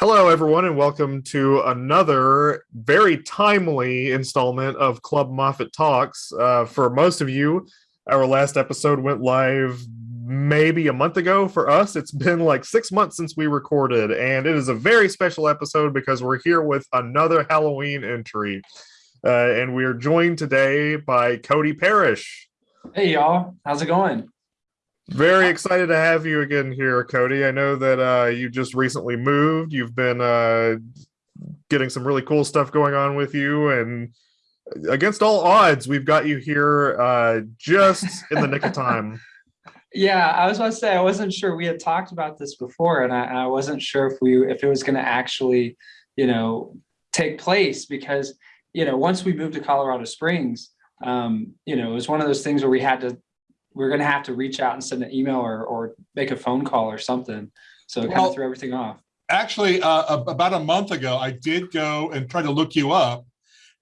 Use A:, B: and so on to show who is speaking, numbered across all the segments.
A: Hello, everyone, and welcome to another very timely installment of Club Moffett Talks. Uh, for most of you, our last episode went live maybe a month ago. For us, it's been like six months since we recorded, and it is a very special episode because we're here with another Halloween entry. Uh, and we are joined today by Cody Parrish.
B: Hey, y'all. How's it going?
A: Very excited to have you again here, Cody. I know that uh, you just recently moved. You've been uh, getting some really cool stuff going on with you, and against all odds, we've got you here uh, just in the nick of time.
B: Yeah, I was about to say I wasn't sure. We had talked about this before, and I, I wasn't sure if we if it was going to actually, you know, take place because you know once we moved to Colorado Springs, um, you know, it was one of those things where we had to we're going to have to reach out and send an email or, or make a phone call or something. So it well, kind of threw everything off.
C: Actually, uh, about a month ago, I did go and try to look you up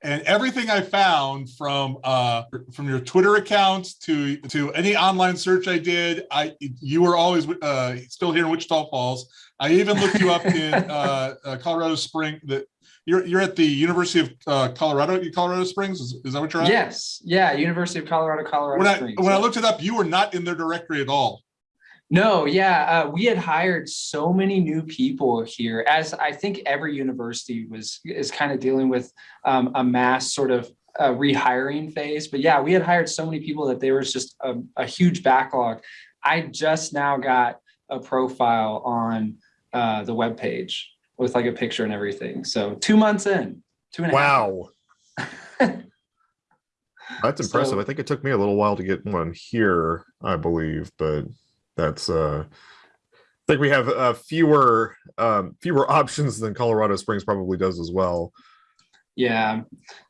C: and everything I found from uh, from your Twitter account to to any online search I did, I you were always uh, still here in Wichita Falls. I even looked you up in uh, uh Colorado Spring, the you're you're at the University of uh, Colorado, Colorado Springs. Is, is that what you're at?
B: Yes. Yeah. University of Colorado, Colorado
C: when I,
B: Springs.
C: When I looked it up, you were not in their directory at all.
B: No, yeah, uh, we had hired so many new people here, as I think every university was is kind of dealing with um, a mass sort of uh, rehiring phase. But yeah, we had hired so many people that there was just a, a huge backlog. I just now got a profile on uh, the web page with like a picture and everything. So two months in, two and a
A: wow. That's impressive. So, I think it took me a little while to get one here, I believe, but that's uh I think we have uh, fewer um, fewer options than Colorado Springs probably does as well.
B: Yeah,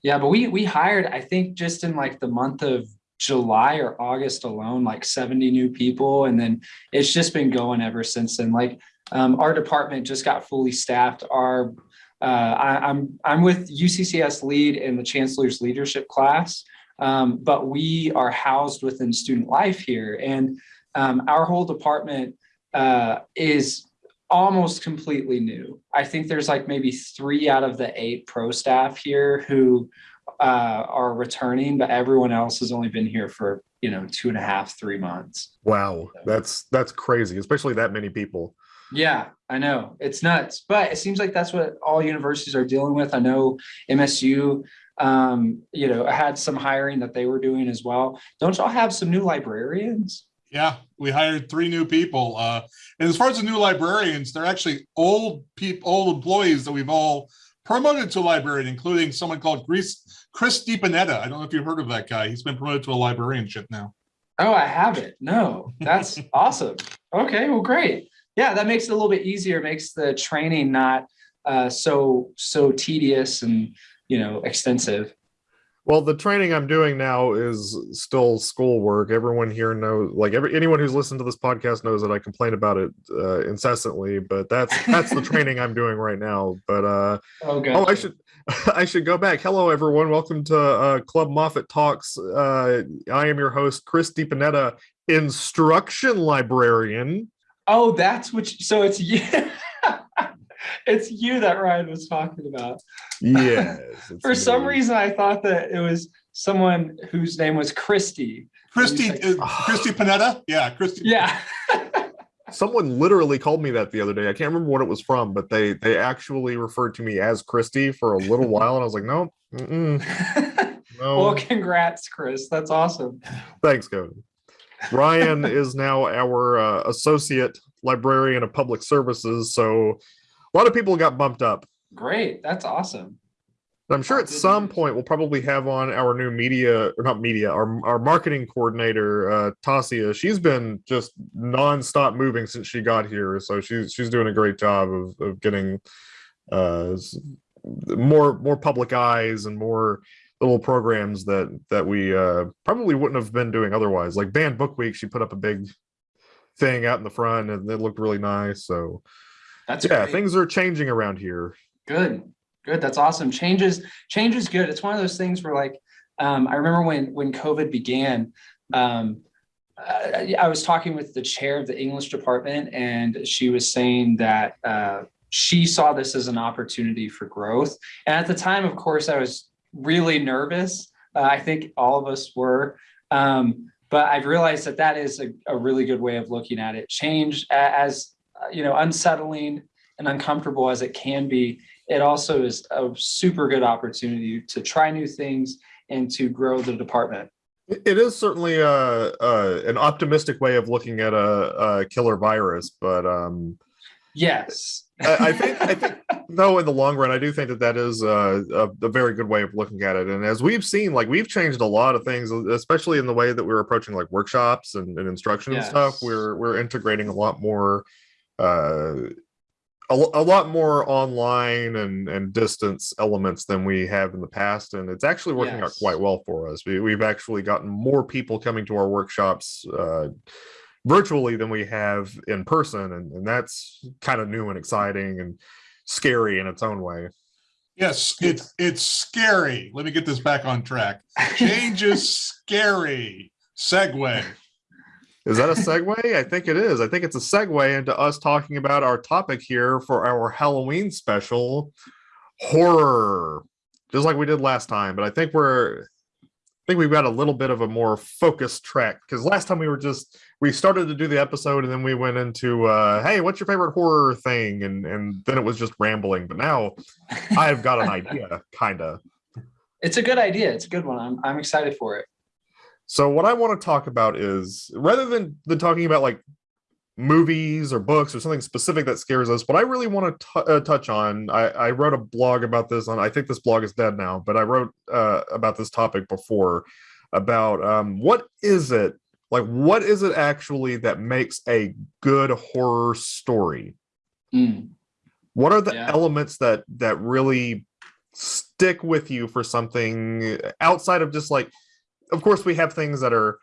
B: yeah, but we we hired I think just in like the month of July or August alone, like 70 new people, and then it's just been going ever since then. Like um, our department just got fully staffed. Our uh, I, am I'm, I'm with UCCS lead in the chancellor's leadership class, um, but we are housed within student life here, and um, our whole department uh, is almost completely new. I think there's like maybe three out of the eight pro staff here who uh, are returning, but everyone else has only been here for you know two and a half, three months.
A: Wow, that's that's crazy, especially that many people.
B: Yeah, I know. It's nuts. But it seems like that's what all universities are dealing with. I know MSU, um, you know, had some hiring that they were doing as well. Don't y'all have some new librarians?
C: Yeah, we hired three new people. Uh, and as far as the new librarians, they're actually old people, old employees that we've all promoted to a librarian, including someone called Chris, Chris DiPanetta. I don't know if you've heard of that guy. He's been promoted to a librarianship now.
B: Oh, I haven't. No, that's awesome. Okay, well, great yeah, that makes it a little bit easier, makes the training not uh, so so tedious and you know extensive.
A: Well, the training I'm doing now is still schoolwork. Everyone here knows, like every anyone who's listened to this podcast knows that I complain about it uh, incessantly. But that's that's the training I'm doing right now. But uh, oh, oh, I should I should go back. Hello, everyone. Welcome to uh, Club Moffett Talks. Uh, I am your host, Chris DiPanetta, instruction librarian.
B: Oh, that's which. So it's you. it's you that Ryan was talking about.
A: Yes.
B: For some reason, I thought that it was someone whose name was Christy.
C: Christy, like, uh, Christy Panetta. Yeah, Christy.
B: Yeah.
A: Someone literally called me that the other day. I can't remember what it was from, but they they actually referred to me as Christy for a little while, and I was like, no, no.
B: Well, congrats, Chris. That's awesome.
A: Thanks, Cody. Ryan is now our uh, associate librarian of public services. So a lot of people got bumped up.
B: Great. That's awesome.
A: I'm sure at some point we'll probably have on our new media or not media, our, our marketing coordinator, uh, Tasia. She's been just nonstop moving since she got here. So she's, she's doing a great job of, of getting uh, more, more public eyes and more little programs that that we uh, probably wouldn't have been doing otherwise. Like Banned Book Week, she put up a big thing out in the front, and it looked really nice. So that's yeah, great. things are changing around here.
B: Good, good. That's awesome. Changes, change is good. It's one of those things where like um, I remember when when COVID began. Um, I was talking with the chair of the English department, and she was saying that uh, she saw this as an opportunity for growth. And at the time, of course, I was really nervous. Uh, I think all of us were. Um, but I've realized that that is a, a really good way of looking at it. Change as, you know, unsettling and uncomfortable as it can be, it also is a super good opportunity to try new things and to grow the department.
A: It is certainly a, a an optimistic way of looking at a, a killer virus, but um,
B: Yes.
A: I, I think I think though in the long run, I do think that that is a, a, a very good way of looking at it. And as we've seen, like we've changed a lot of things, especially in the way that we're approaching like workshops and, and instruction and stuff. We're we're integrating a lot more, uh, a, a lot more online and and distance elements than we have in the past, and it's actually working out quite well for us. We, we've actually gotten more people coming to our workshops. Uh, virtually than we have in person and, and that's kind of new and exciting and scary in its own way
C: Yes, it's it's scary. Let me get this back on track. Change is scary. Segue.
A: Is that a segue i think it is i think it's a segue into us talking about our topic here for our halloween special horror just like we did last time but i think we're I think we've got a little bit of a more focused track because last time we were just we started to do the episode and then we went into uh hey what's your favorite horror thing and and then it was just rambling but now i've got an idea kind of
B: It's a good idea. It's a good one. I'm, I'm excited for it.
A: So what i want to talk about is rather than than talking about like movies or books or something specific that scares us what i really want to uh, touch on I, I wrote a blog about this on i think this blog is dead now but i wrote uh, about this topic before about um, what is it like what is it actually that makes a good horror story
B: Mm.
A: what are the
B: Yeah.
A: elements that that really stick with you for something outside of just like of course we have things that are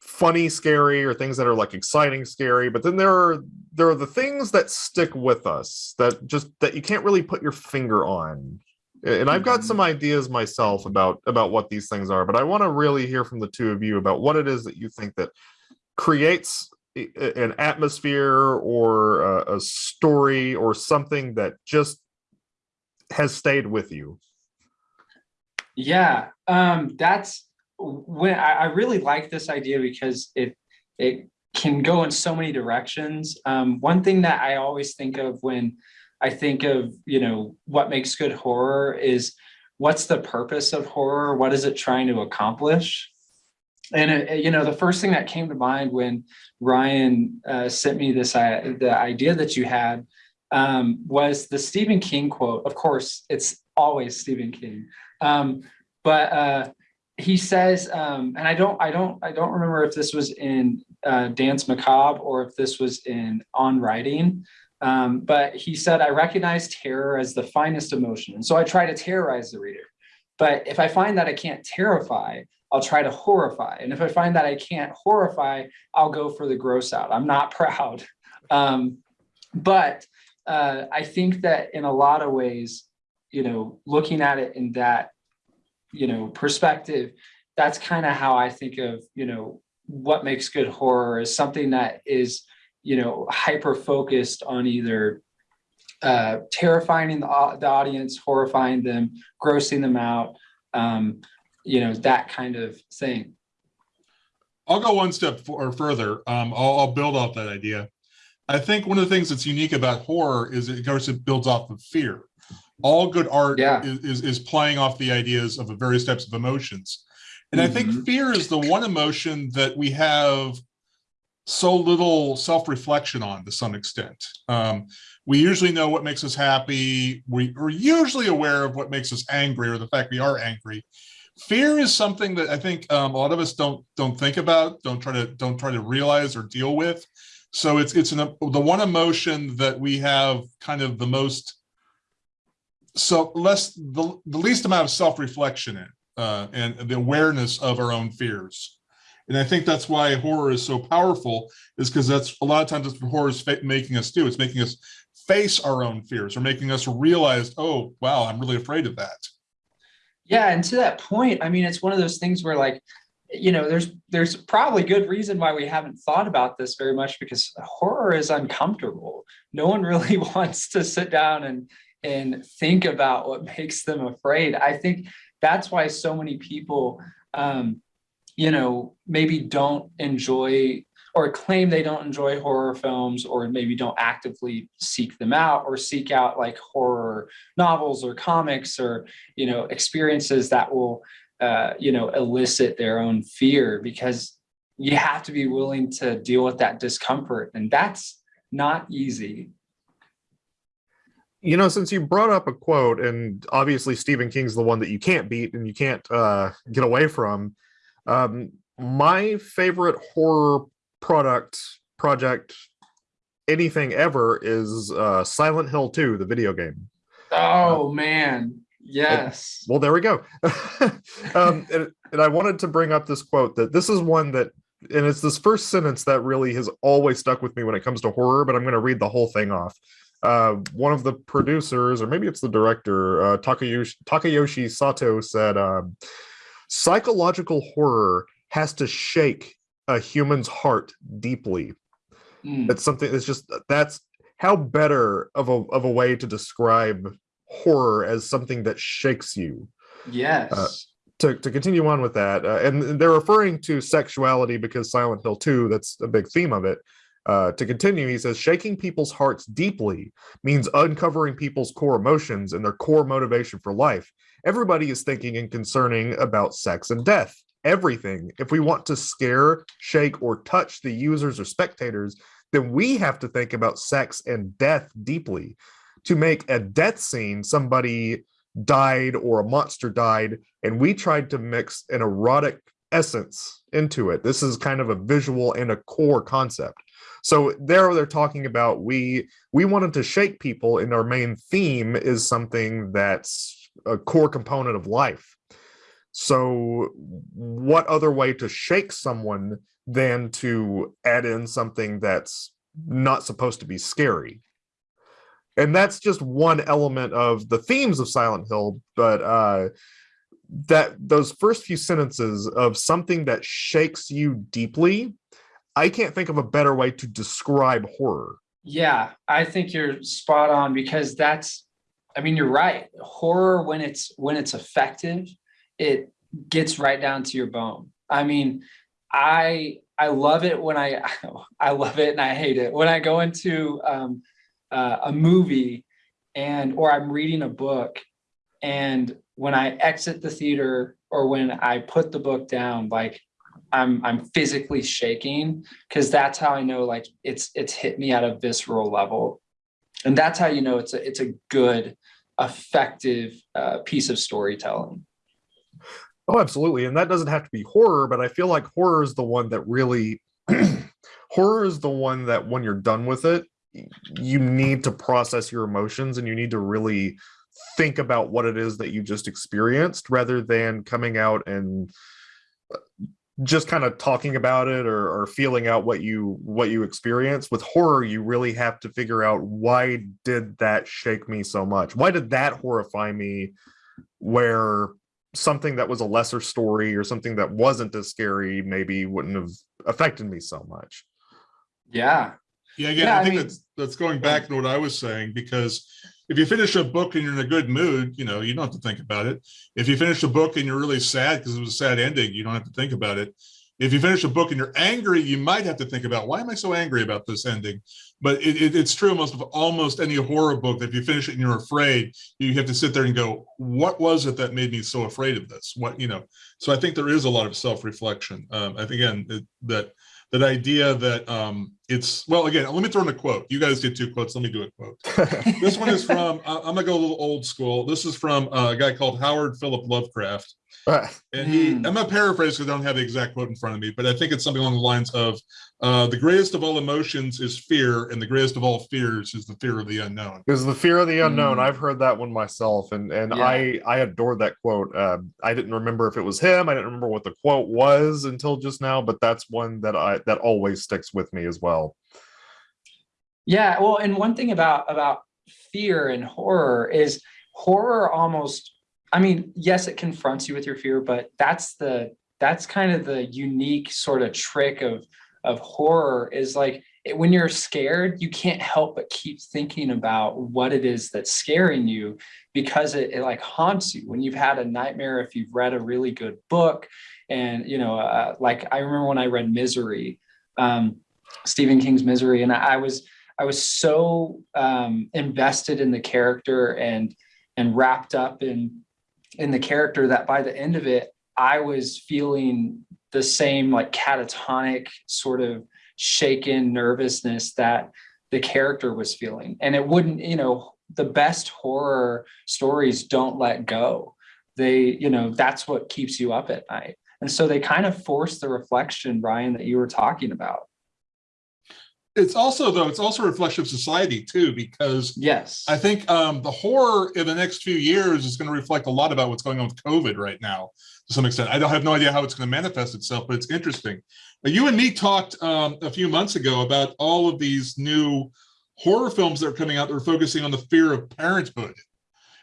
A: funny scary or things that are like exciting scary but then there are there are the things that stick with us that just that you can't really put your finger on and i've got
B: Mhm.
A: some ideas myself about about what these things are but i want to really hear from the two of you about what it is that you think that creates an atmosphere or a, a story or something that just has stayed with you
B: Yeah, um, that's when I, I really like this idea because it it can go in so many directions. Um, one thing that I always think of when I think of you know what makes good horror is what's the purpose of horror? What is it trying to accomplish? And it, you know, the first thing that came to mind when Ryan uh, sent me this uh, the idea that you had um, was the Stephen King quote. Of course, it's always Stephen King. Um, but uh, he says, um, and I don't, I don't, I don't remember if this was in uh, Danse Macabre or if this was in On Writing. Um, but he said, I recognize terror as the finest emotion, and so I try to terrorize the reader. But if I find that I can't terrify, I'll try to horrify. And if I find that I can't horrify, I'll go for the gross out. I'm not proud. Um, but uh, I think that in a lot of ways, you know, looking at it in that, you know, perspective, that's kind of how I think of, you know, what makes good horror is something that is, you know, hyper focused on either uh, terrifying the, the audience, horrifying them, grossing them out, um, you know, that kind of thing.
C: I'll go one step or further. Um, I'll, I'll build off that idea. I think one of the things that's unique about horror is it, course, it builds off of fear. All good art
B: Yeah.
C: is, is, is playing off the ideas of the various types of emotions. And I think
B: Mhm.
C: fear is the one emotion that we have so little self-reflection on to some extent. Um, we usually know what makes us happy. We, we're usually aware of what makes us angry or the fact we are angry. Fear is something that I think um, a lot of us don't don't think about, don't try to don't try to realize or deal with. So it's it's an, the one emotion that we have kind of the most so less the, the least amount of self-reflection in uh, and the awareness of our own fears. And I think that's why horror is so powerful is because that's a lot of times that's what horror is making us do. It's making us face our own fears or making us realize, oh, wow, I'm really afraid of that.
B: Yeah, and to that point, I mean, it's one of those things where like you know, there's there's probably good reason why we haven't thought about this very much because horror is uncomfortable. No one really wants to sit down and and think about what makes them afraid. I think that's why so many people, um, you know, maybe don't enjoy or claim they don't enjoy horror films or maybe don't actively seek them out or seek out like horror novels or comics or you know experiences that will uh, you know elicit their own fear because you have to be willing to deal with that discomfort and that's not easy
A: you know since you brought up a quote and obviously stephen king's the one that you can't beat and you can't uh, get away from um, my favorite horror product project anything ever is uh silent hill 2 the video game.
B: Oh man. yes.
A: well there we go. Um and, and i wanted to bring up this quote that this is one that and it's this first sentence that really has always stuck with me when it comes to horror but i'm going to read the whole thing off uh one of the producers or maybe it's the director uh takayoshi takayoshi sato said um psychological horror has to shake a human's heart deeply.
B: Mm,
A: It's something that's just that's how better of a of a way to describe horror as something that shakes you.
B: yes
A: To to continue on with that, uh, and they're referring to sexuality because Silent Hill 2, that's a big theme of it. Uh, to continue, he says, shaking people's hearts deeply means uncovering people's core emotions and their core motivation for life. Everybody is thinking and concerning about sex and death everything. If we want to scare, shake, or touch the users or spectators, then we have to think about sex and death deeply. To make a death scene, somebody died or a monster died, and we tried to mix an erotic essence into it. This is kind of a visual and a core concept. So there they're talking about we we wanted to shake people and our main theme is something that's a core component of life. So what other way to shake someone than to add in something that's not supposed to be scary? And that's just one element of the themes of Silent Hill, but uh that those first few sentences of something that shakes you deeply, I can't think of a better way to describe horror.
B: Yeah, I think you're spot on because that's I mean you're right. Horror when it's when it's effective, it gets right down to your bone. I mean, I I love it when I I love it and I hate it. When I go into um uh, a movie and or I'm reading a book and when I exit the theater or when I put the book down like I'm I'm physically shaking because that's how I know like it's it's hit me at a visceral level, and that's how you know it's a it's a good, effective uh, piece of storytelling.
A: Oh, absolutely. And that doesn't have to be horror, but I feel like horror is the one that really horror is the one that when you're done with it, you need to process your emotions and you need to really think about what it is that you just experienced rather than coming out and uh, just kind of talking about it or, or feeling out what you what you experienced. With horror you really have to figure out why did that shake me so much? Why did that horrify me where something that was a lesser story or something that wasn't as scary maybe wouldn't have affected me so much.
B: Yeah,
C: Yeah, again,
B: Yeah,
C: I
B: I
C: think
B: mean-
C: that's that's going back to what I was saying because if you finish a book and you're in a good mood, you know, you don't have to think about it. If you finish a book and you're really sad because it was a sad ending, you don't have to think about it. If you finish a book and you're angry, you might have to think about why am I so angry about this ending? But it, it- it's true almost of almost any horror book that if you finish it and you're afraid, you have to sit there and go, what was it that made me so afraid of this? What you know? So I think there is a lot of self-reflection. Um, I think again it- that that idea that um, it's well again. Let me throw in a quote. You guys did two quotes. Let me do a quote. This one is from. uh, I'm gonna go a little old school. This is from uh, a guy called Howard Philip Lovecraft. And he,
B: Hmm.
C: I'm gonna paraphrase because I don't have the exact quote in front of me, but I think it's something along the lines of, uh, "The greatest of all emotions is fear, and the greatest of all fears is the fear of the unknown."
A: Because the fear of the unknown,
B: Mm.
A: I've heard that one myself, and and
B: Yeah.
A: I I adored that quote. Uh, I didn't remember if it was him. I didn't remember what the quote was until just now, but that's one that I that always sticks with me as well.
B: Yeah. Well, and one thing about about fear and horror is horror almost. I mean, yes, it confronts you with your fear, but that's the that's kind of the unique sort of trick of of horror is like it- when you're scared you can't help but keep thinking about what it is that's scaring you because it, it like haunts you when you've had a nightmare if you've read a really good book and you know uh, like i remember when i read misery um, stephen king's misery. And I, I was i was so um, invested in the character and and wrapped up in in the character that by the end of it i was feeling the same like catatonic sort of shaken nervousness that the character was feeling. And it wouldn't you know the best horror stories don't let go. They you know that's what keeps you up at night. And so they kind of force the reflection brian that you were talking about
C: It's also though, it's also a reflection of society too, because
B: yes
C: I think um, the horror in the next few years is going to reflect a lot about what's going on with COVID right now to some extent. I don't have no idea how it's going to manifest itself, but it's interesting. But you and me talked um, a few months ago about all of these new horror films that are coming out that are focusing on the fear of parenthood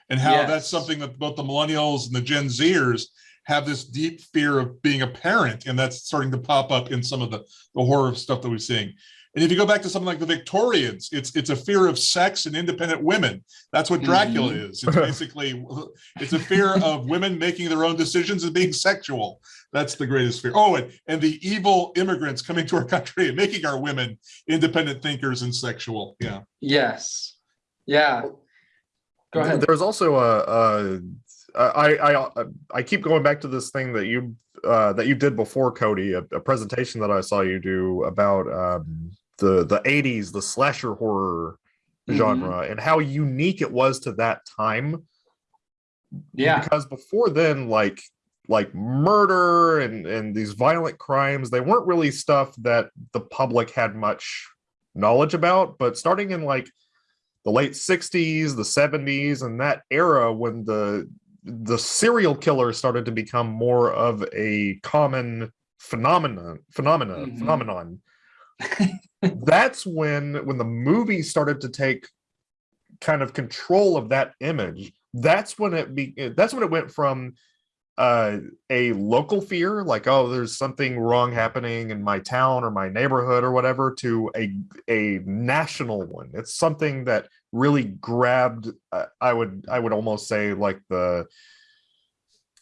C: and how
B: Yes.
C: that's something that both the millennials and the Gen Zers have this deep fear of being a parent, and that's starting to pop up in some of the, the horror stuff that we're seeing. And if you go back to something like the Victorians, it's it's a fear of sex and independent women. That's what Dracula is. It's basically it's a fear of women making their own decisions and being sexual. That's the greatest fear. Oh, and, and the evil immigrants coming to our country and making our women independent thinkers and sexual. Yeah.
B: yes yeah go ahead
A: There's also a, a I, I I keep going back to this thing that you uh, that you did before, Cody, a, a presentation that I saw you do about um, the the 80s, the slasher horror
B: Mhm.
A: genre, and how unique it was to that time.
B: yeah
A: because before then, like like murder and and these violent crimes, they weren't really stuff that the public had much knowledge about. But starting in like the late 60s, the 70s, and that era when the the serial killer started to become more of a common phenomenon phenomena
B: Mhm.
A: phenomenon that's when when the movie started to take kind of control of that image. That's when it be that's when it went from uh a local fear like oh there's something wrong happening in my town or my neighborhood or whatever to a a national one. It's something that really grabbed uh, i would i would almost say like the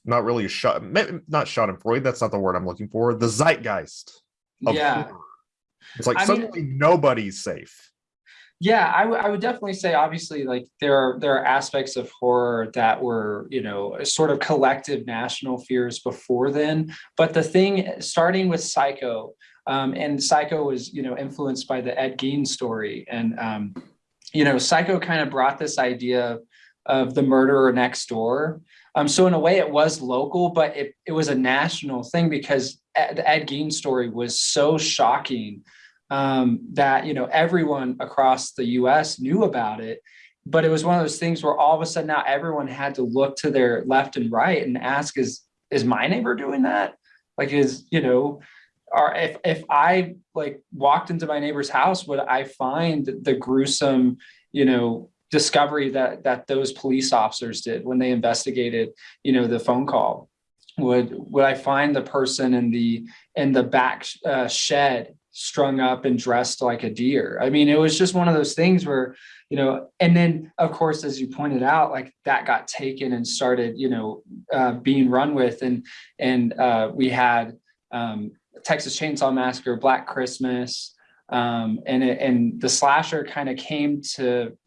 A: not really a shot not schadenfreude that's not the word i'm looking for the zeitgeist of
B: yeah.
A: horror. It's like
B: I mean-
A: suddenly nobody's safe
B: Yeah, I would I would definitely say obviously like there are there are aspects of horror that were, you know, sort of collective national fears before then. But the thing starting with Psycho, um, and Psycho was, you know, influenced by the Ed Gein story. And um, you know, Psycho kind of brought this idea of the murderer next door. Um, so in a way it was local, but it, it was a national thing because the Ed Gein story was so shocking um, that you know everyone across the U.S. knew about it, but it was one of those things where all of a sudden now everyone had to look to their left and right and ask, "Is is my neighbor doing that? Like, is you know, or if if I like walked into my neighbor's house, would I find the gruesome, you know?" discovery that that those police officers did when they investigated you know the phone call would would i find the person in the in the back uh, shed strung up and dressed like a deer. I mean, it was just one of those things where, you know, and then of course, as you pointed out, like that got taken and started, you know, uh, being run with, and and uh, we had um, Texas Chainsaw Massacre, Black Christmas, um, and it, and the slasher kind of came to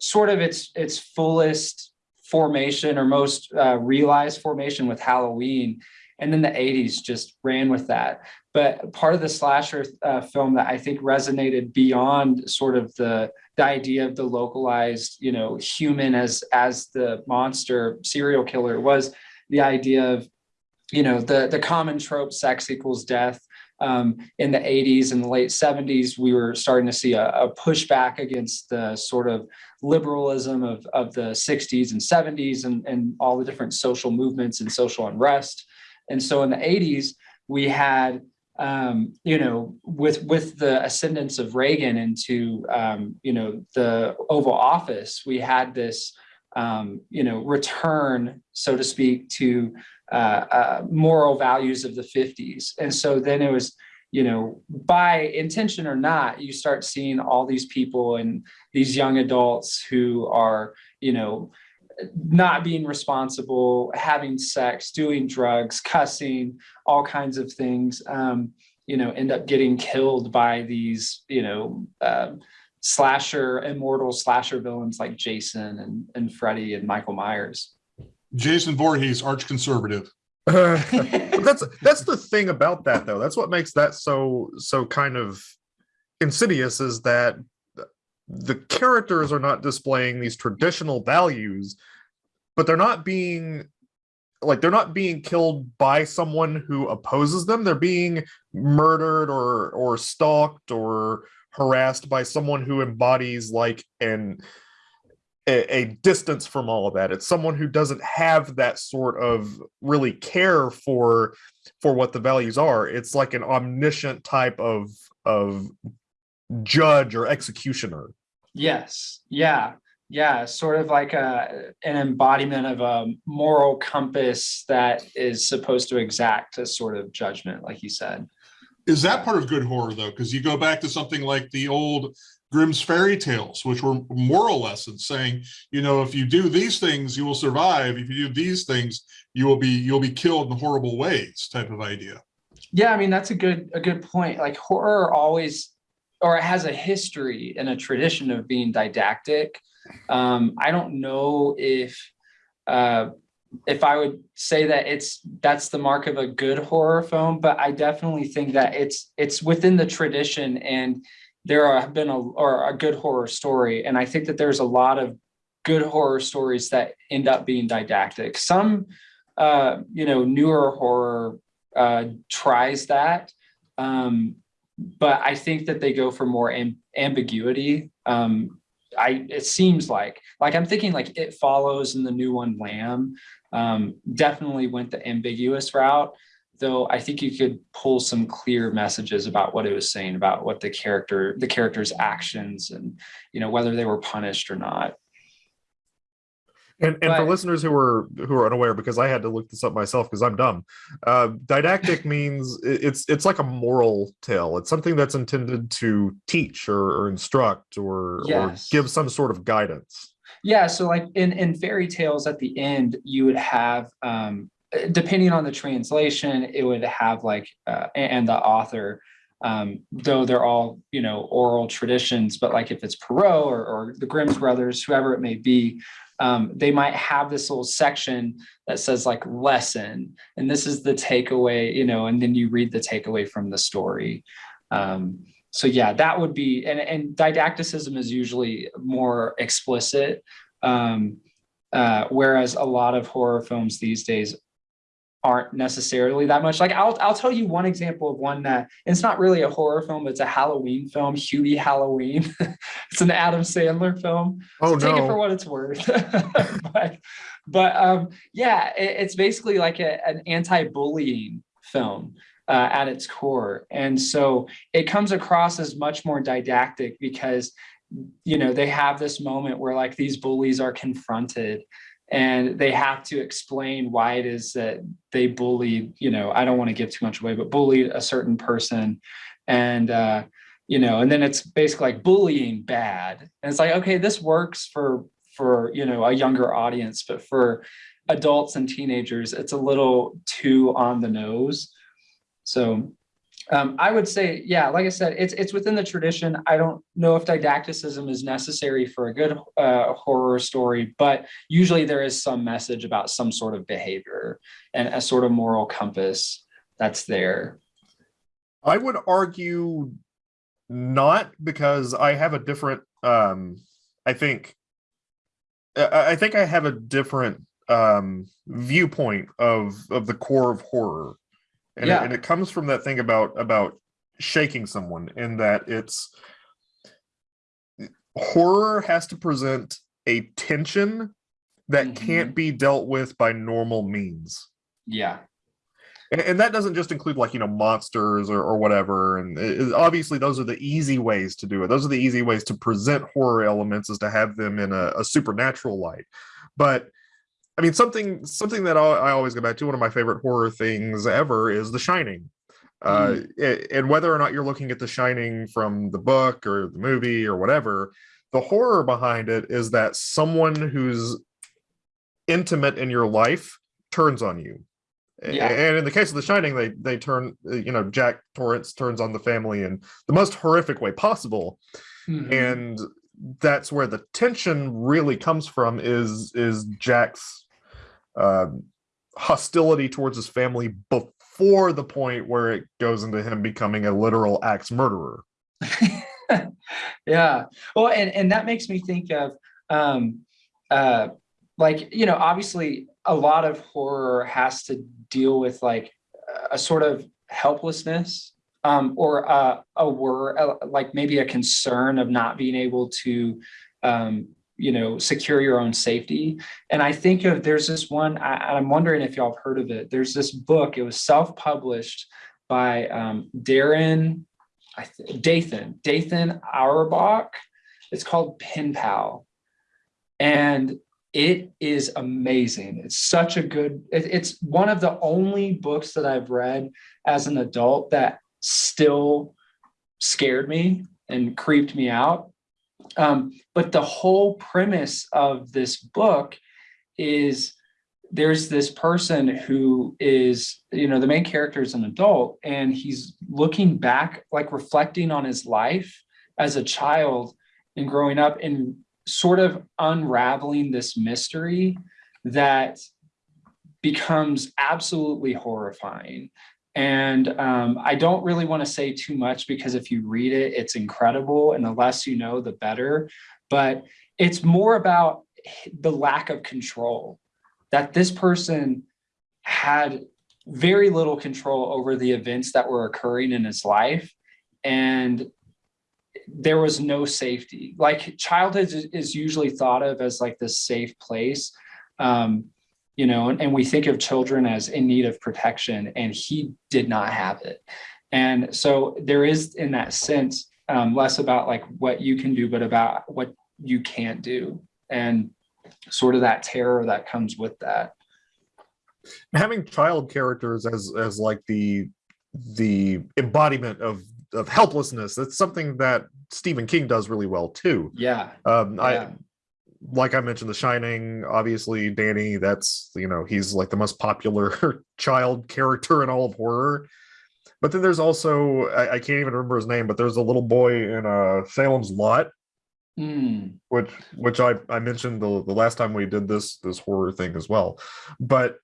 B: sort of its its fullest formation or most uh, realized formation with Halloween. And then the 80s just ran with that but part of the slasher uh, film that I think resonated beyond sort of the the idea of the localized, you know, human as as the monster serial killer was the idea of, you know, the the common trope sex equals death. Um, in the 80s and the late 70s, we were starting to see a, a pushback against the sort of liberalism of, of the 60s and 70s and, and all the different social movements and social unrest. And so in the 80s, we had um, you know, with with the ascendance of Reagan into um, you know the Oval Office, we had this um, you know, return, so to speak, to uh, uh, moral values of the 50s. And so then it was, you know, by intention or not, you start seeing all these people and these young adults who are, you know, not being responsible, having sex, doing drugs, cussing, all kinds of things, um, you know, end up getting killed by these, you know, um slasher, immortal slasher villains like Jason and, and Freddy and Michael Myers.
C: Jason Voorhees, arch conservative.
A: But that's that's the thing about that though. That's what makes that so so kind of insidious is that the characters are not displaying these traditional values, but they're not being like they're not being killed by someone who opposes them. They're being murdered or or stalked or harassed by someone who embodies like an a, a distance from all of that. It's someone who doesn't have that sort of really care for for what the values are. It's like an omniscient type of of judge or executioner.
B: Yes. Yeah. Yeah. Sort of like a, an embodiment of a moral compass that is supposed to exact a sort of judgment, like you said.
C: Is that part of good horror though? Because you go back to something like the old Grimm's fairy tales, which were moral lessons saying, you know, if you do these things, you will survive. If you do these things, you will be you'll be killed in horrible ways type of idea.
B: Yeah, I mean that's a good a good point. Like horror always or it has a history and a tradition of being didactic. Um, I don't know if uh, if I would say that it's that's the mark of a good horror film, but I definitely think that it's it's within the tradition and there have been a or a good horror story. And I think that there's a lot of good horror stories that end up being didactic. Some uh, you know, newer horror uh, tries that. Um, but I think that they go for more am ambiguity. Um, I it seems like like I'm thinking like it follows in the new one Lamb um, definitely went the ambiguous route. Though I think you could pull some clear messages about what it was saying about what the character the character's actions and you know whether they were punished or not.
A: And and for listeners who are who are unaware, because I had to look this up myself because I'm dumb. Uh, didactic means it's it's like a moral tale. It's something that's intended to teach or, or instruct or
B: Yes.
A: or give some sort of guidance.
B: Yeah, so like in in fairy tales at the end, you would have um depending on the translation, it would have like uh, and the author um though they're all you know oral traditions but like if it's Perrault or, or the Grimm's brothers whoever it may be um they might have this little section that says like lesson and this is the takeaway you know and then you read the takeaway from the story. Um so yeah that would be and, and didacticism is usually more explicit um uh whereas a lot of horror films these days aren't necessarily that much. Like i'll i'll tell you one example of one that it's not really a horror film but it's a halloween film hubie halloween. It's an adam sandler film.
A: Oh
B: so take it for what it's worth. But but um yeah it- it's basically like a, an anti-bullying film uh, at its core. And so it comes across as much more didactic because you know they have this moment where like these bullies are confronted and they have to explain why it is that they bullied you know i don't want to give too much away but bullied a certain person. And uh you know and then it's basically like bullying bad. And it's like okay this works for for you know a younger audience but for adults and teenagers it's a little too on the nose so um, I would say, yeah, like I said, it's it's within the tradition. I don't know if didacticism is necessary for a good uh, horror story, but usually there is some message about some sort of behavior and a sort of moral compass that's there.
A: I would argue not because I have a different. Um, I think. I think I have a different um viewpoint of of the core of horror and,
B: Yeah.
A: it, and it comes from that thing about about shaking someone in that it's horror has to present a tension that
B: Mhm.
A: can't be dealt with by normal means.
B: Yeah,
A: and, and that doesn't just include like you know monsters or, or whatever. And it- obviously those are the easy ways to do it. Those are the easy ways to present horror elements is to have them in a, a supernatural light. But i mean something something that I, I always go back to one of my favorite horror things ever is the shining uh and whether or not you're looking at the shining from the book or the movie or whatever the horror behind it is that someone who's intimate in your life turns on you
B: Yeah.
A: and in the case of the shining they they turn you know jack torrance turns on the family in the most horrific way possible
B: Mhm.
A: and that's where the tension really comes from is is jack's uh, hostility towards his family before the point where it goes into him becoming a literal axe murderer.
B: Yeah. Well and and that makes me think of um uh like you know obviously a lot of horror has to deal with like a sort of helplessness um or uh, a wor uh, like maybe a concern of not being able to um you know secure your own safety and i think of there's this one I, i'm wondering if y'all have heard of it there's this book it was self-published by um darren I th- Dathan, Dathan Auerbach. It's called Pen Pal. And it is amazing. It's such a good, it- it's one of the only books that I've read as an adult that still scared me and creeped me out. Um, but the whole premise of this book is there's this person who is you know the main character is an adult and he's looking back like reflecting on his life as a child and growing up and sort of unraveling this mystery that becomes absolutely horrifying and um, i don't really want to say too much because if you read it it's incredible and the less you know the better. But it's more about the lack of control that this person had very little control over the events that were occurring in his life and there was no safety. Like childhood is, usually thought of as like this safe place. Um, you know and, and we think of children as in need of protection and he did not have it and so there is in that sense um, less about like what you can do but about what you can't do and sort of that terror that comes with that.
A: having child characters as as like the the embodiment of of helplessness that's something that stephen king does really well too
B: Yeah.
A: um i
B: Yeah.
A: Like i mentioned the shining obviously danny that's you know he's like the most popular child character in all of horror. But then there's also I, I can't even remember his name but there's a little boy in uh salem's lot.
B: Mm,
A: which which I I mentioned the the last time we did this this horror thing as well, but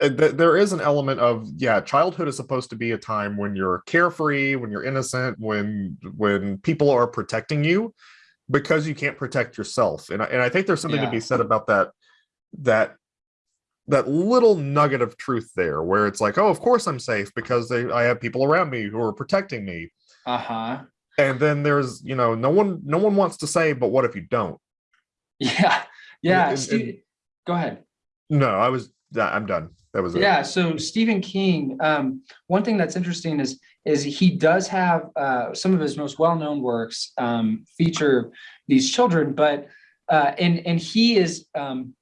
A: th- there is an element of yeah childhood is supposed to be a time when you're carefree when you're innocent when when people are protecting you because you can't protect yourself and I, and I think there's something to be said about that that that little nugget of truth there where it's like oh of course I'm safe because they I have people around me who are protecting me
B: uh-huh.
A: and then there's you know no one no one wants to say but what if you don't
B: Yeah. Yeah.
A: and- and-
B: go ahead.
A: no i was i'm done that was it
B: Yeah. So Stephen King, um, one thing that's interesting is is he does have uh, some of his most well-known works um, feature these children, but uh, and and he is um,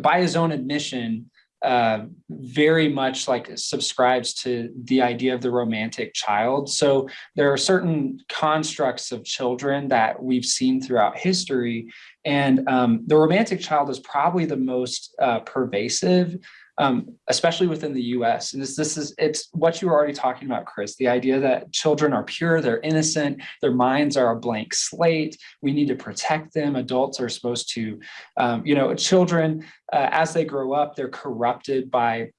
B: by his own admission uh, very much like subscribes to the idea of the romantic child. So there are certain constructs of children that we've seen throughout history, and um, the romantic child is probably the most uh, pervasive um, especially within the US. And this, this is, it's what you were already talking about, Chris, the idea that children are pure, they're innocent, their minds are a blank slate. We need to protect them. Adults are supposed to, um, you know, children, uh, as they grow up, they're corrupted by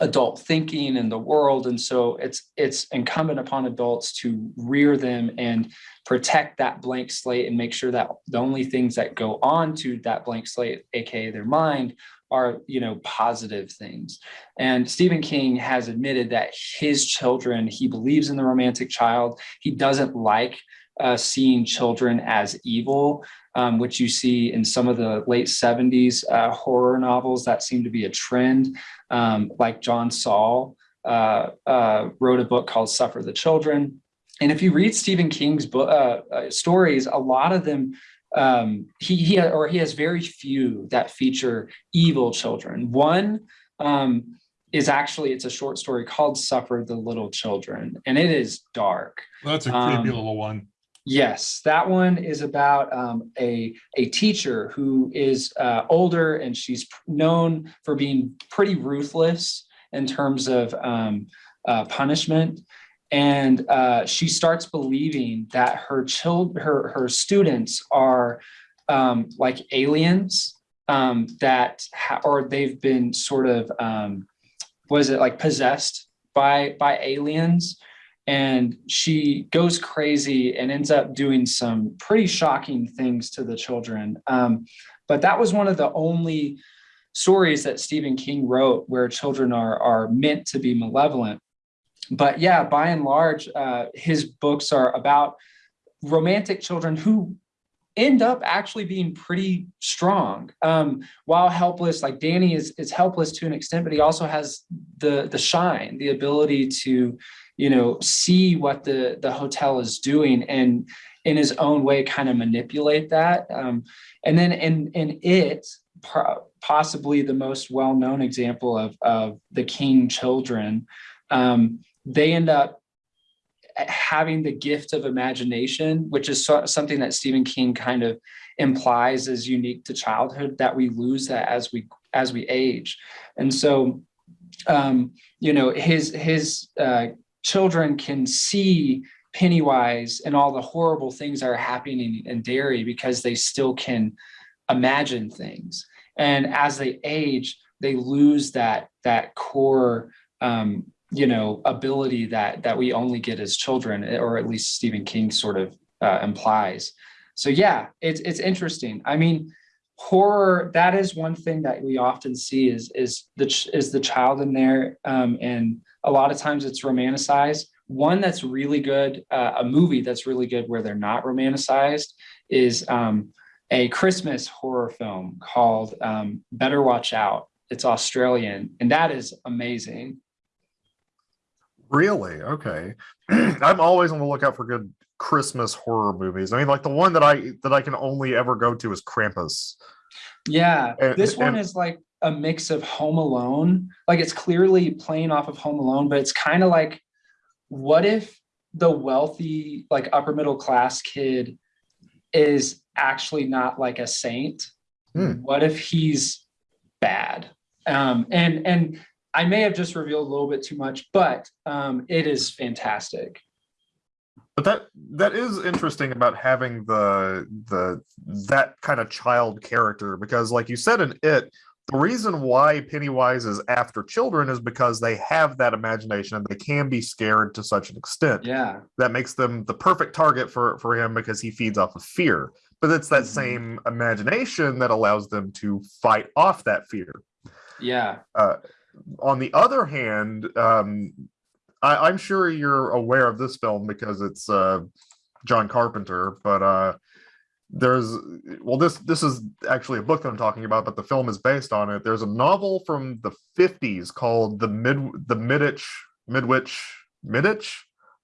B: adult thinking in the world and so it's it's incumbent upon adults to rear them and protect that blank slate and make sure that the only things that go on to that blank slate aka their mind are you know positive things. And stephen king has admitted that his children he believes in the romantic child. He doesn't like uh, seeing children as evil, um, which you see in some of the late 70s uh, horror novels that seem to be a trend, um, like John Saul uh, uh, wrote a book called Suffer the Children. And if you read Stephen King's book, uh, uh, stories, a lot of them um, he, he or he has very few that feature evil children. One um, is actually it's a short story called "Suffer the Little Children," and it is dark.
C: That's a creepy
B: Um,
C: little one.
B: Yes, that one is about um, a a teacher who is uh, older and she's known for being pretty ruthless in terms of um, uh, punishment, and uh, she starts believing that her children, her her students are um, like aliens um, that or they've been sort of um, was it like possessed by by aliens and she goes crazy and ends up doing some pretty shocking things to the children. Um, but that was one of the only stories that Stephen King wrote where children are are meant to be malevolent. But yeah, by and large, uh, his books are about romantic children who end up actually being pretty strong. Um, while helpless like danny is, is helpless to an extent but he also has the the shine the ability to you know see what the the hotel is doing and in his own way kind of manipulate that. Um, and then in in it possibly the most well-known example of of the king children um, they end up having the gift of imagination which is so, something that stephen king kind of implies is unique to childhood that we lose that as we as we age and so um, you know his his uh, children can see Pennywise and all the horrible things that are happening in Derry because they still can imagine things. And as they age, they lose that that core, um, you know, ability that that we only get as children, or at least Stephen King sort of uh, implies. So yeah, it's it's interesting. I mean, horror that is one thing that we often see is is the is the child in there, um, and a lot of times it's romanticized. One that's really good, uh, a movie that's really good where they're not romanticized is um, a Christmas horror film called um, Better Watch Out. It's Australian, and that is amazing.
A: Really? Okay. I'm always on the lookout for good Christmas horror movies. I mean, like the one that I that I can only ever go to is Krampus.
B: Yeah,
A: And-
B: this one
A: and-
B: is like a mix of Home Alone. Like it's clearly playing off of Home Alone, but it's kind of like, what if the wealthy, like upper middle class kid is actually not like a saint?
A: Hmm.
B: What if he's bad? Um, and and I may have just revealed a little bit too much, but um, it is fantastic.
A: But that that is interesting about having the the that kind of child character because like you said in it the reason why Pennywise is after children is because they have that imagination and they can be scared to such an extent.
B: Yeah,
A: That makes them the perfect target for for him because he feeds off of fear. But it's that
B: Mhm.
A: same imagination that allows them to fight off that fear.
B: yeah,
A: on the other hand, um, I, I'm sure you're aware of this film because it's uh, John Carpenter, but uh, there's well, this this is actually a book that I'm talking about, but the film is based on it. There's a novel from the 50s called the mid the Midditch Midwich Midditch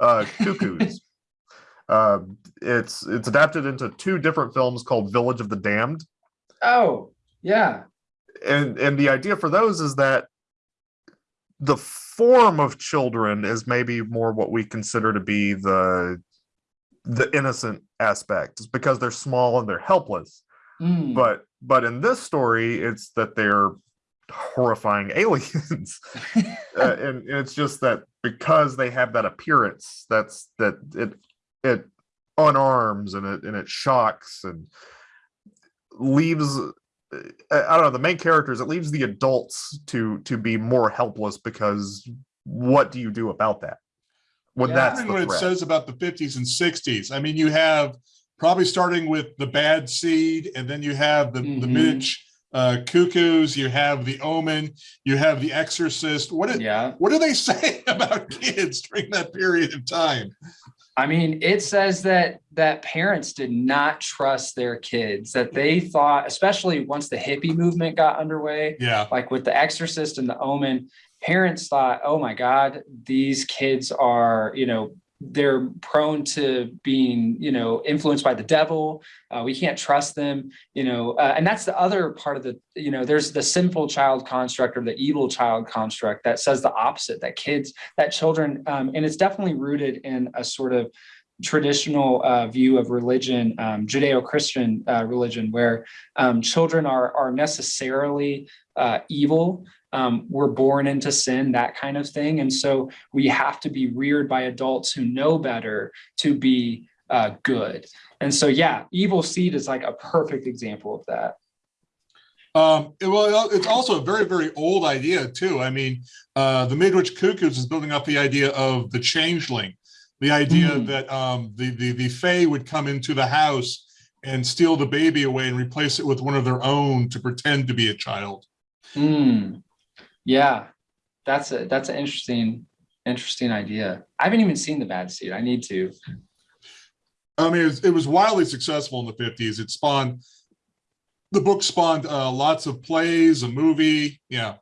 A: uh, Cuckoos. uh, it's it's adapted into two different films called Village of the Damned
B: oh yeah,
A: and and the idea for those is that the form of children is maybe more what we consider to be the the innocent aspect It's because they're small and they're helpless
B: Mm.
A: but but in this story it's that they're horrifying aliens uh, and it's just that because they have that appearance that's that it it unarms and it and it shocks and leaves i don't know the main characters it leaves the adults to to be more helpless because what do you do about that when
B: Yeah.
A: that's
C: Wondering
A: the
C: what it says about the 50s and 60s. I mean, you have probably starting with the bad seed, and then you have the, the
B: Mhm.
C: Mitch uh, cuckoos, you have the omen, you have the exorcist. What did,
B: yeah.
C: what do they say about kids during that period of time?
B: I mean, it says that that parents did not trust their kids, that they thought, especially once the hippie movement got underway,
C: Yeah,
B: like with the exorcist and the omen, parents thought, oh my God, these kids are, you know, they're prone to being, you know, influenced by the devil. Uh, we can't trust them, you know, uh, and that's the other part of the, you know, there's the sinful child construct or the evil child construct that says the opposite, that kids, that children, um, and it's definitely rooted in a sort of traditional uh, view of religion, um, Judeo-Christian uh, religion, where um, children are are necessarily uh, evil. Um, we're born into sin, that kind of thing, and so we have to be reared by adults who know better to be uh, good. And so, yeah, evil seed is like a perfect example of that.
C: um, it- well, it's also a very, very old idea too. I mean, uh, the Midwich Cuckoos is building up the idea of the changeling. The idea
B: Mm.
C: that um, the, the, the Fae would come into the house and steal the baby away and replace it with one of their own to pretend to be a child.
B: Hmm. Yeah, that's a that's an interesting interesting idea. I haven't even seen the bad seed. I need to.
C: I mean, it was, it was wildly successful in the fifties. It spawned, the book spawned uh, lots of plays, a movie. Yeah.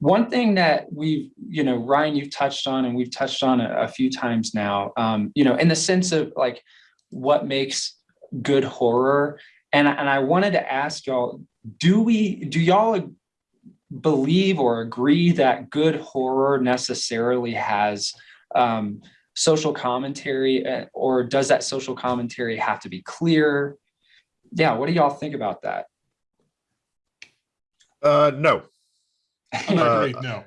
B: One thing that we've, you know, Ryan, you've touched on, and we've touched on a, a few times now, um, you know, in the sense of like what makes good horror. And, and I wanted to ask y'all, do we, do y'all believe or agree that good horror necessarily has um, social commentary, uh, or does that social commentary have to be clear? Yeah, what do y'all think about that?
A: Uh, no,
C: I'm
A: Uh,
C: no.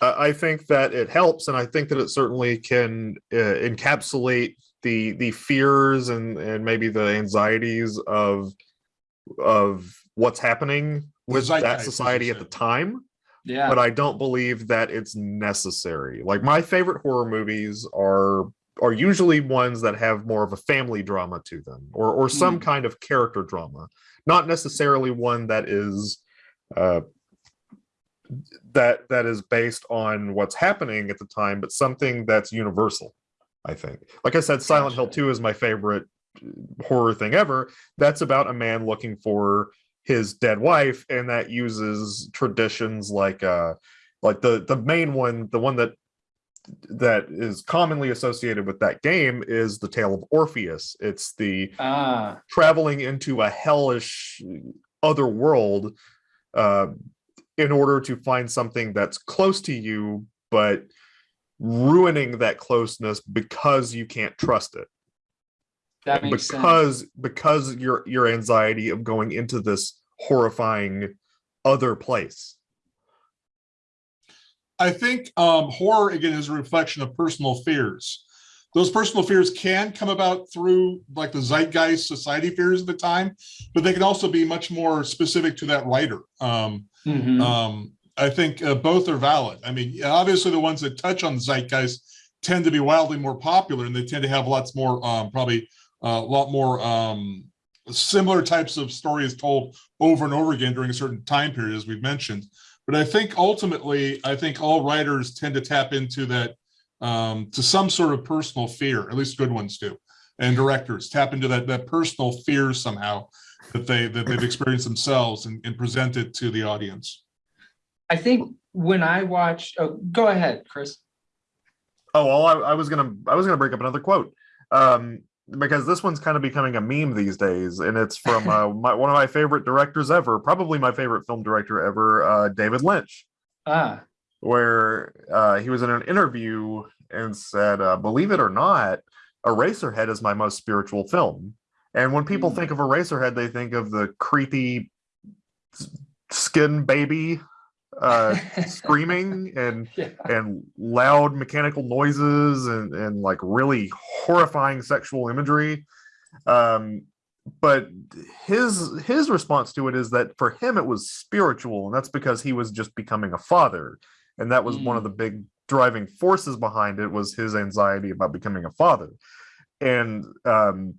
A: I I think that it helps, and I think that it certainly can uh, encapsulate the the fears and and maybe the anxieties of of what's happening with that
C: zeitgeist,
A: society at the time.
B: Yeah.
A: But I don't believe that it's necessary. Like my favorite horror movies are are usually ones that have more of a family drama to them, or or some
B: Mm.
A: kind of character drama, not necessarily one that is. Uh, that that is based on what's happening at the time but something that's universal i think like i said silent hill 2 is my favorite uh, horror thing ever that's about a man looking for his dead wife and that uses traditions like uh like the the main one the one that that is commonly associated with that game is the tale of orpheus it's the
B: Ah,
A: traveling into a hellish other world uh, in order to find something that's close to you, but ruining that closeness because you can't trust it.
B: that makes sense.
A: because because your your anxiety of going into this horrifying other place.
C: I think um, horror again is a reflection of personal fears. Those personal fears can come about through like the zeitgeist society fears of the time, but they can also be much more specific to that writer. Um,
B: Mhm.
C: um, I think uh, both are valid. I mean, obviously the ones that touch on the zeitgeist tend to be wildly more popular and they tend to have lots more, um, probably uh, a lot more um, similar types of stories told over and over again during a certain time period, as we've mentioned. But I think ultimately, I think all writers tend to tap into that um, to some sort of personal fear, at least good ones do. And directors tap into that, that personal fear somehow that they, that they've experienced themselves and, and present it to the audience.
B: I think when I watched, oh, go ahead, Chris.
A: Oh, well, I, I was gonna I was gonna break up another quote. Um, because this one's kind of becoming a meme these days, and it's from uh, my, one of my favorite directors ever, probably my favorite film director ever, uh, David Lynch.
B: Ah,
A: where uh, he was in an interview and said, uh, "Believe it or not, Eraserhead is my most spiritual film." And when people
B: Hmm.
A: think of Eraserhead, they think of the creepy skin baby uh, screaming and
B: yeah.
A: and loud mechanical noises and and like really horrifying sexual imagery. Um, but his his response to it is that for him it was spiritual, and that's because he was just becoming a father, and that was one of
B: Mm.
A: the big driving forces behind it was his anxiety about becoming a father. And um,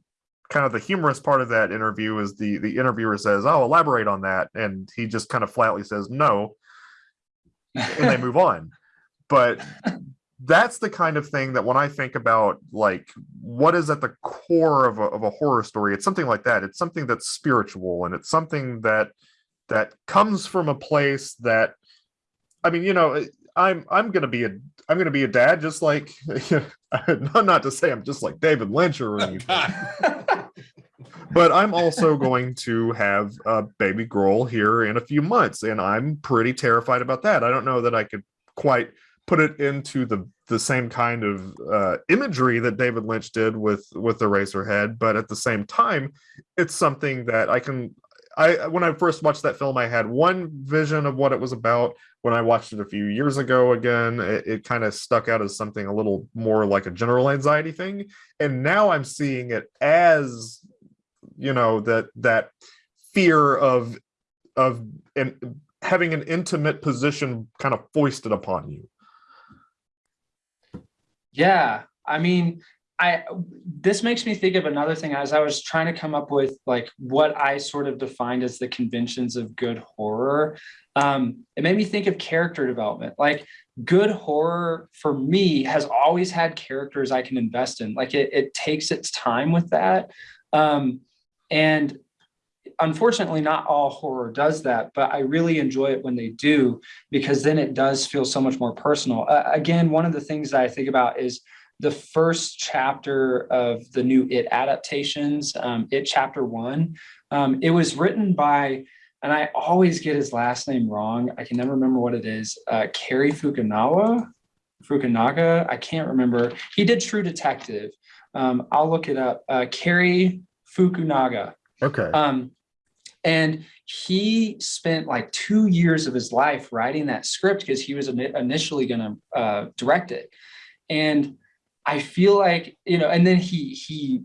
A: kind of the humorous part of that interview is the the interviewer says, "Oh, elaborate on that," and he just kind of flatly says, "No," and they move on. But that's the kind of thing that when I think about like what is at the core of a, of a horror story, it's something like that. It's something that's spiritual and it's something that that comes from a place that I mean, you know, I'm I'm gonna be a I'm gonna be a dad just like not to say I'm just like David Lynch or oh, anything. but I'm also going to have a baby girl here in a few months, and I'm pretty terrified about that. I don't know that I could quite put it into the the same kind of uh, imagery that David Lynch did with with the Eraserhead, but at the same time, it's something that I can. I when I first watched that film, I had one vision of what it was about. When I watched it a few years ago, again, it, it kind of stuck out as something a little more like a general anxiety thing, and now I'm seeing it as you know that that fear of of and having an intimate position kind of foisted upon you
B: yeah, I mean, I this makes me think of another thing as I was trying to come up with like what I sort of defined as the conventions of good horror. Um, it made me think of character development. Like good horror for me has always had characters I can invest in. Like it, it takes its time with that. Um, and unfortunately not all horror does that but i really enjoy it when they do because then it does feel so much more personal. Uh, again one of the things that i think about is the first chapter of the new it adaptations um, it chapter one. Um, it was written by and i always get his last name wrong. I can never remember what it is uh, Cary Fukunawa? Fukunaga? I can't remember. He did True Detective. Um, I'll look it up. Uh, Cary Fukunaga
A: Okay.
B: Um, and he spent like two years of his life writing that script because he was initially going to uh, direct it. And I feel like, you know, and then he, he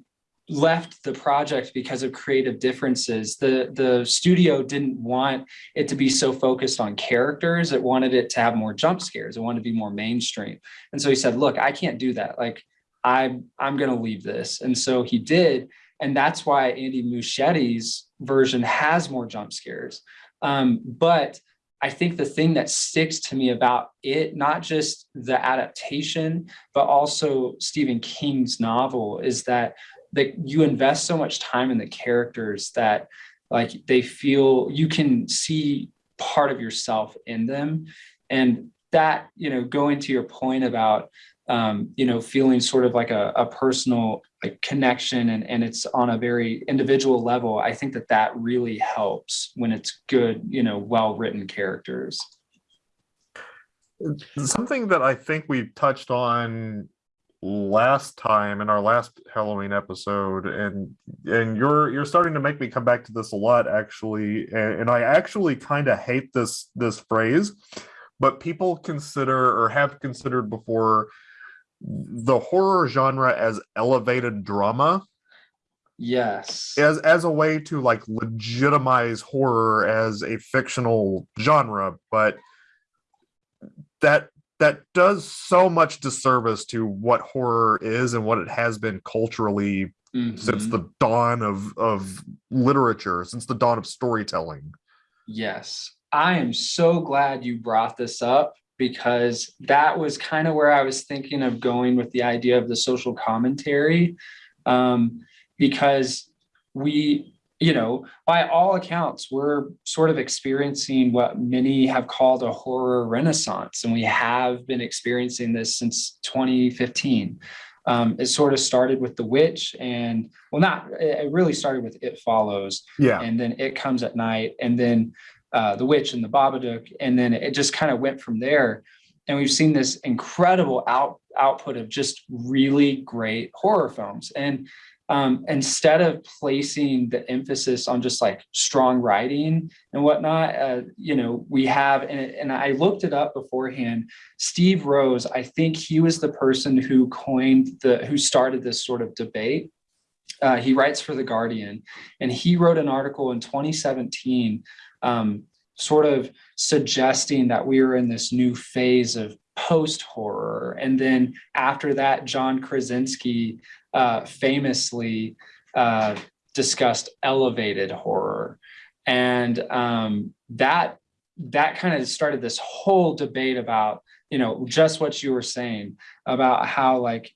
B: left the project because of creative differences. The, the studio didn't want it to be so focused on characters. It wanted it to have more jump scares. It wanted to be more mainstream. And so he said, look, I can't do that. Like I, I'm going to leave this. And so he did. And that's why Andy Muschietti's version has more jump scares. Um, but I think the thing that sticks to me about it, not just the adaptation, but also Stephen King's novel, is that that you invest so much time in the characters that like they feel you can see part of yourself in them. And that, you know, going to your point about um, you know, feeling sort of like a, a personal like connection and, and it's on a very individual level. I think that that really helps when it's good, you know, well-written characters.
A: Something that I think we touched on last time in our last Halloween episode, and and you're you're starting to make me come back to this a lot, actually, and, and I actually kind of hate this this phrase, but people consider or have considered before the horror genre as elevated drama
B: yes.
A: as as a way to like legitimize horror as a fictional genre but that that does so much disservice to what horror is and what it has been culturally mm-hmm. since the dawn of of literature since the dawn of storytelling.
B: Yes. I am so glad you brought this up because that was kind of where I was thinking of going with the idea of the social commentary. Um, because we, you know, by all accounts, we're sort of experiencing what many have called a horror renaissance, and we have been experiencing this since 2015. Um, it sort of started with The Witch, and well, not it really started with It Follows,
A: yeah,
B: and then It Comes at Night, and then uh, the Witch and the Babadook, and then it just kind of went from there. And we've seen this incredible out output of just really great horror films. And um, instead of placing the emphasis on just like strong writing and whatnot, uh, you know, we have, and, and I looked it up beforehand, Steve Rose, I think he was the person who coined the, who started this sort of debate. Uh, he writes for The Guardian, and he wrote an article in 2017 um, sort of suggesting that we were in this new phase of post horror. And then after that, John Krasinski uh, famously uh, discussed elevated horror. And um, that that kind of started this whole debate about you know, just what you were saying about how like,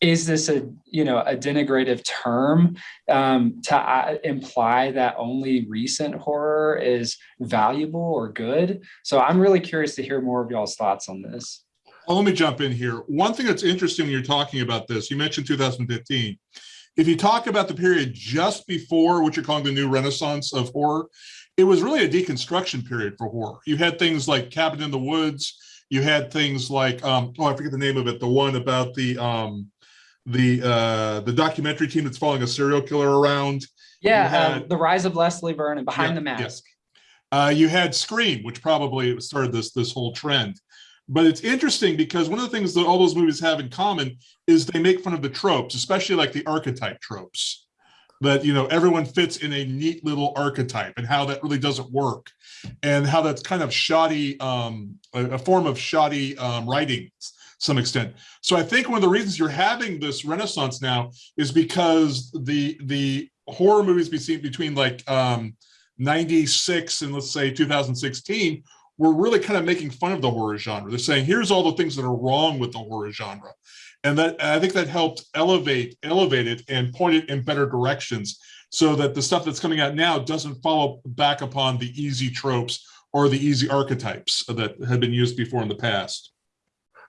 B: is this a, you know, a denigrative term um, to uh, imply that only recent horror is valuable or good? So I'm really curious to hear more of y'all's thoughts on this.
C: Well, let me jump in here. One thing that's interesting when you're talking about this, you mentioned 2015. If you talk about the period just before what you're calling the new renaissance of horror, it was really a deconstruction period for horror. You had things like Cabin in the Woods. You had things like, um, oh, I forget the name of it, the one about the um, the uh, the documentary team that's following a serial killer around.
B: Yeah,
C: had-
B: um, the rise of Leslie Vernon behind
C: Yeah,
B: the
C: yeah.
B: mask.
C: Uh, you had Scream, which probably started this this whole trend. But it's interesting because one of the things that all those movies have in common is they make fun of the tropes, especially like the archetype tropes. That you know everyone fits in a neat little archetype, and how that really doesn't work, and how that's kind of shoddy, um, a, a form of shoddy um, writing, to some extent. So I think one of the reasons you're having this renaissance now is because the the horror movies between between like um, 96 and let's say 2016 we're really kind of making fun of the horror genre. They're saying here's all the things that are wrong with the horror genre. And that i think that helped elevate elevate it and point it in better directions so that the stuff that's coming out now doesn't follow back upon the easy tropes or the easy archetypes that had been used before in the past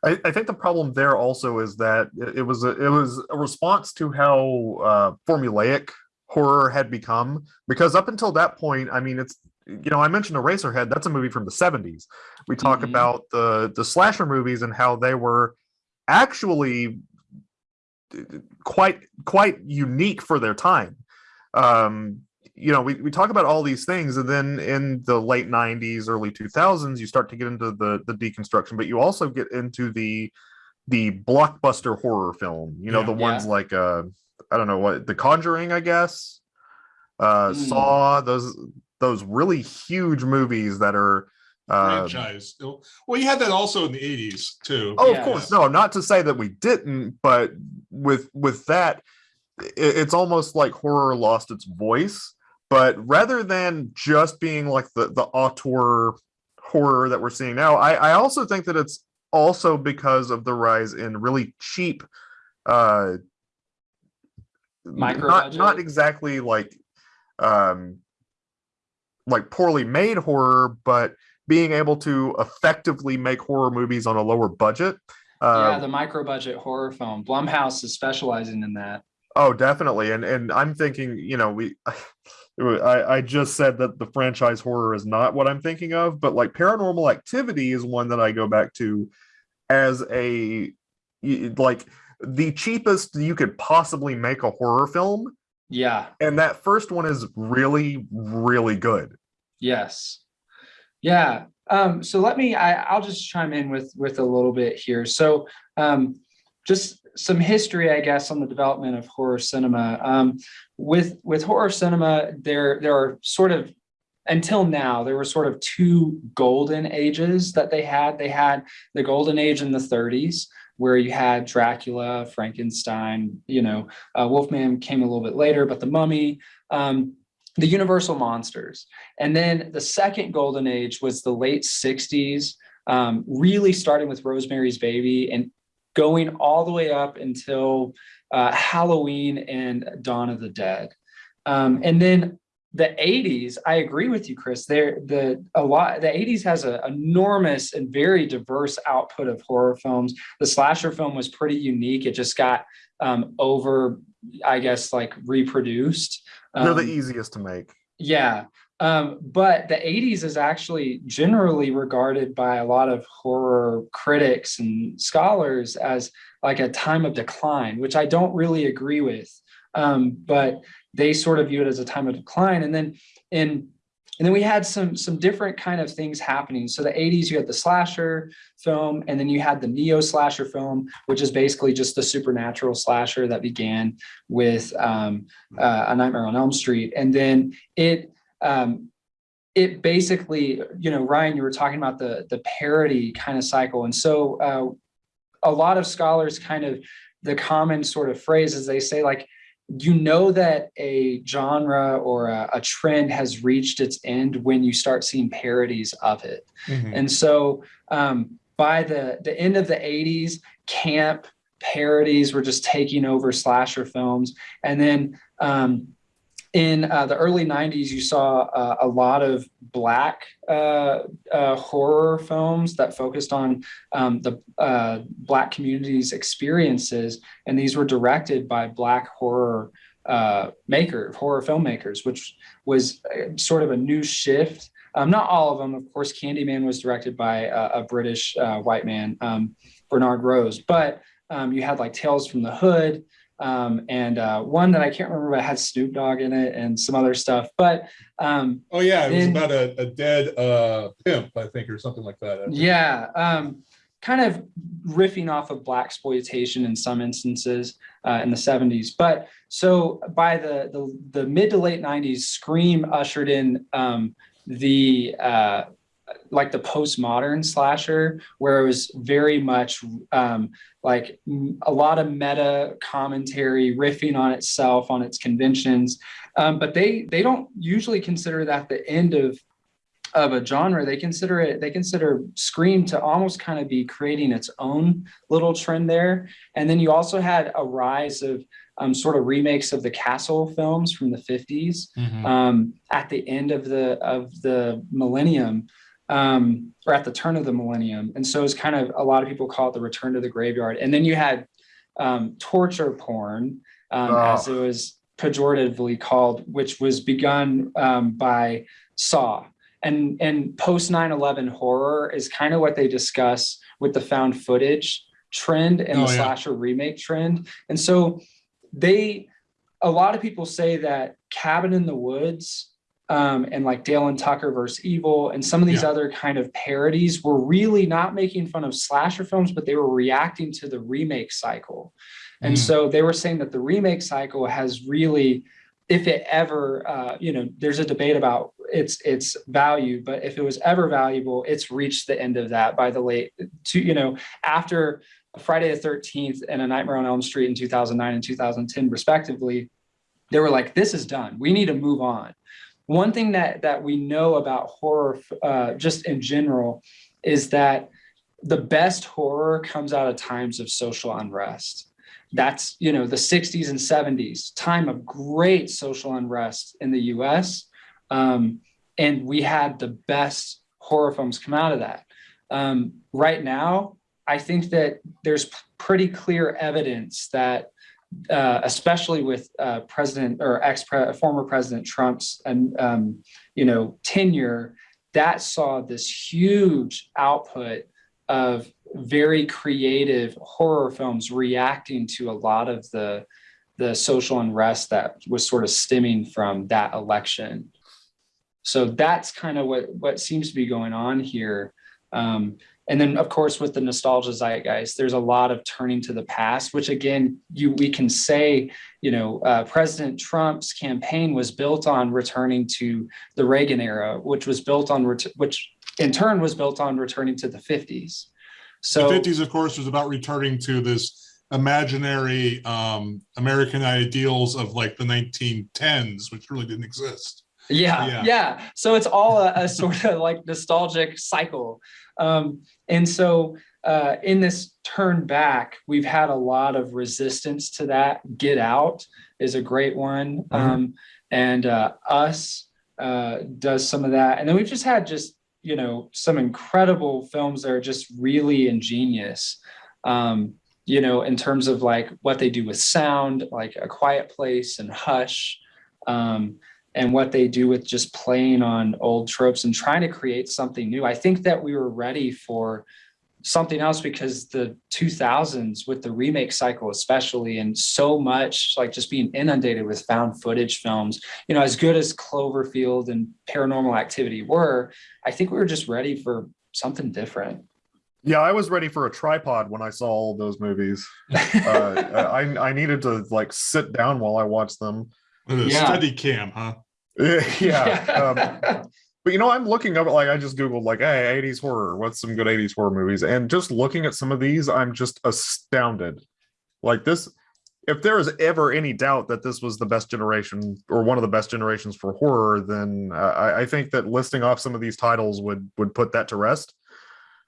A: I, I think the problem there also is that it, was a, it was a response to how uh, formulaic horror had become. Because up until that point, I mean, it's you know I mentioned Eraserhead. That's a movie from the '70s. We talk
B: Mhm.
A: about the the slasher movies and how they were actually quite quite unique for their time. Um, you know, we, we talk about all these things, and then in the late '90s, early 2000s, you start to get into the the deconstruction, but you also get into the the blockbuster horror film. You know,
C: Yeah.
A: the ones
B: Yeah.
A: like uh, I don't know what, The Conjuring, I guess, uh,
B: Mm.
A: Saw, those those really huge movies that are. Uh,
C: franchise well you had that also in the 80s too
A: Oh,
B: Yeah.
A: of course. No, not to say that we didn't, but with with that, i- it's almost like horror lost its voice. But rather than just being like the the auteur horror that we're seeing now, I I also think that it's also because of the rise in really cheap, uh,
B: Micro
A: not not exactly like, um, like poorly made horror, but being able to effectively make horror movies on a lower budget. Uh,
B: yeah, the micro budget horror film. Blumhouse is specializing in that.
A: Oh, definitely. And and I'm thinking, you know, we I, I just said that the franchise horror is not what I'm thinking of, but like paranormal activity is one that I go back to as a like the cheapest you could possibly make a horror film.
B: Yeah.
A: And that first one is really, really good.
B: Yes. Yeah. Um, so let me, I, I'll just chime in with, with a little bit here. So um, just some history, I guess, on the development of horror cinema. Um, with, with horror cinema, there, there are sort of, until now, there were sort of two golden ages that they had. They had the golden age in the 30s, where you had Dracula, Frankenstein, you know, uh, Wolfman came a little bit later, but the mummy, um, the universal monsters. And then the second golden age was the late 60s, um, really starting with Rosemary's Baby and going all the way up until uh, Halloween and Dawn of the Dead. Um, and then the 80s, I agree with you, Chris. There, the a lot. The 80s has an enormous and very diverse output of horror films. The slasher film was pretty unique. It just got um, over, I guess, like reproduced.
A: They're the
B: Um,
A: easiest to make.
B: yeah. Um, but the 80s is actually generally regarded by a lot of horror critics and scholars as like a time of decline, which I don't really agree with. Um, but they sort of view it as a time of decline. And then in and then we had some some different kind of things happening. So the 80s, you had the slasher film, and then you had the neo slasher film, which is basically just the supernatural slasher that began with um, uh, A Nightmare on Elm Street, and then it um, it basically, you know, Ryan, you were talking about the the parody kind of cycle, and so uh, a lot of scholars kind of the common sort of phrase is they say like you know that a genre or a, a trend has reached its end when you start seeing parodies of it.
C: Mhm.
B: and so um, by the the end of the 80s, camp parodies were just taking over slasher films, and then um, in uh, the early 90s, you saw uh, a lot of black uh, uh horror films that focused on um, the uh, black community's experiences, and these were directed by black horror uh, maker, horror filmmakers, which was sort of a new shift. Um, not all of them, of course. Candyman was directed by a, British white man, um, Bernard Rose, but um, you had like Tales from the Hood um, and uh, one that I can't remember, but had Snoop Dogg in it and some other stuff. But um,
C: oh yeah, it was about a, a dead uh, pimp, I think, or something like that.
B: yeah, um, kind of riffing off of black exploitation in some instances uh, in the 70s. But so by the the, the mid to late 90s, Scream ushered in um, the uh, like the postmodern slasher where it was very much um, like a lot of meta commentary riffing on itself on its conventions. Um, but they they don't usually consider that the end of of a genre. They consider it they consider scream to almost kind of be creating its own little trend there. And then you also had a rise of um, sort of remakes of the castle films from the 50s
C: Mhm.
B: um, at the end of the of the millennium um, or at the turn of the millennium. And so it's kind of a lot of people call it the return to the graveyard. And then you had um, torture porn, um,
A: Oh.
B: as it was pejoratively called, which was begun um, by Saw. And and post 9/11 horror is kind of what they discuss with the found footage trend and
C: Oh,
B: the
C: yeah.
B: slasher remake trend. And so they a lot of people say that Cabin in the Woods um, and like Dale and Tucker versus Evil and some of these
C: Yeah.
B: other kind of parodies were really not making fun of slasher films, but they were reacting to the remake cycle. And
C: Mm.
B: so they were saying that the remake cycle has really, if it ever, uh, you know, there's a debate about its its value, but if it was ever valuable, it's reached the end of that by the late, to you know, after Friday the 13th and A Nightmare on Elm Street in 2009 and 2010, respectively, they were like, this is done. We need to move on. One thing that that we know about horror, uh, just in general, is that the best horror comes out of times of social unrest. That's you know the 60s and 70s, time of great social unrest in the U.S. Um, and we had the best horror films come out of that. Um, right now, I think that there's pretty clear evidence that, uh, especially with uh, President or ex former President Trump's and um, you know tenure, that saw this huge output of very creative horror films reacting to a lot of the the social unrest that was sort of stemming from that election. So that's kind of what what seems to be going on here. Um, and then, of course, with the nostalgia zeitgeist, there's a lot of turning to the past, which again, you we can say, you know, uh, President Trump's campaign was built on returning to the Reagan era, which was built on ret- which in turn was built on returning to the 50s. So
C: the 50s, of course, was about returning to this imaginary um, American ideals of like the 1910s, which really didn't exist.
B: Yeah,
C: Yeah.
B: yeah, So it's all a, a sort of like nostalgic cycle. Um, and so uh, in this turn back, we've had a lot of resistance to that. Get Out is a great one. Um, and uh, Us uh, does some of that. And then we've just had just, you know, some incredible films that are just really ingenious. Um, you know, in terms of like what they do with sound, like A Quiet Place and Hush. Um, and what they do with just playing on old tropes and trying to create something new. I think that we were ready for something else because the 2000s with the remake cycle especially and so much like just being inundated with found footage films you know as good as cloverfield and paranormal activity were i think we were just ready for something different
A: Yeah, I was ready for a tripod when I saw all those movies. Uh, I I needed to like sit down while I watched them.
C: A
B: Yeah.
C: steady cam, huh?
A: yeah. Um, but you know, I'm looking up like I just googled like, hey, 80s horror. What's some good 80s horror movies? And just looking at some of these, I'm just astounded. Like this, if there is ever any doubt that this was the best generation or one of the best generations for horror, then uh, I, I think that listing off some of these titles would would put that to rest.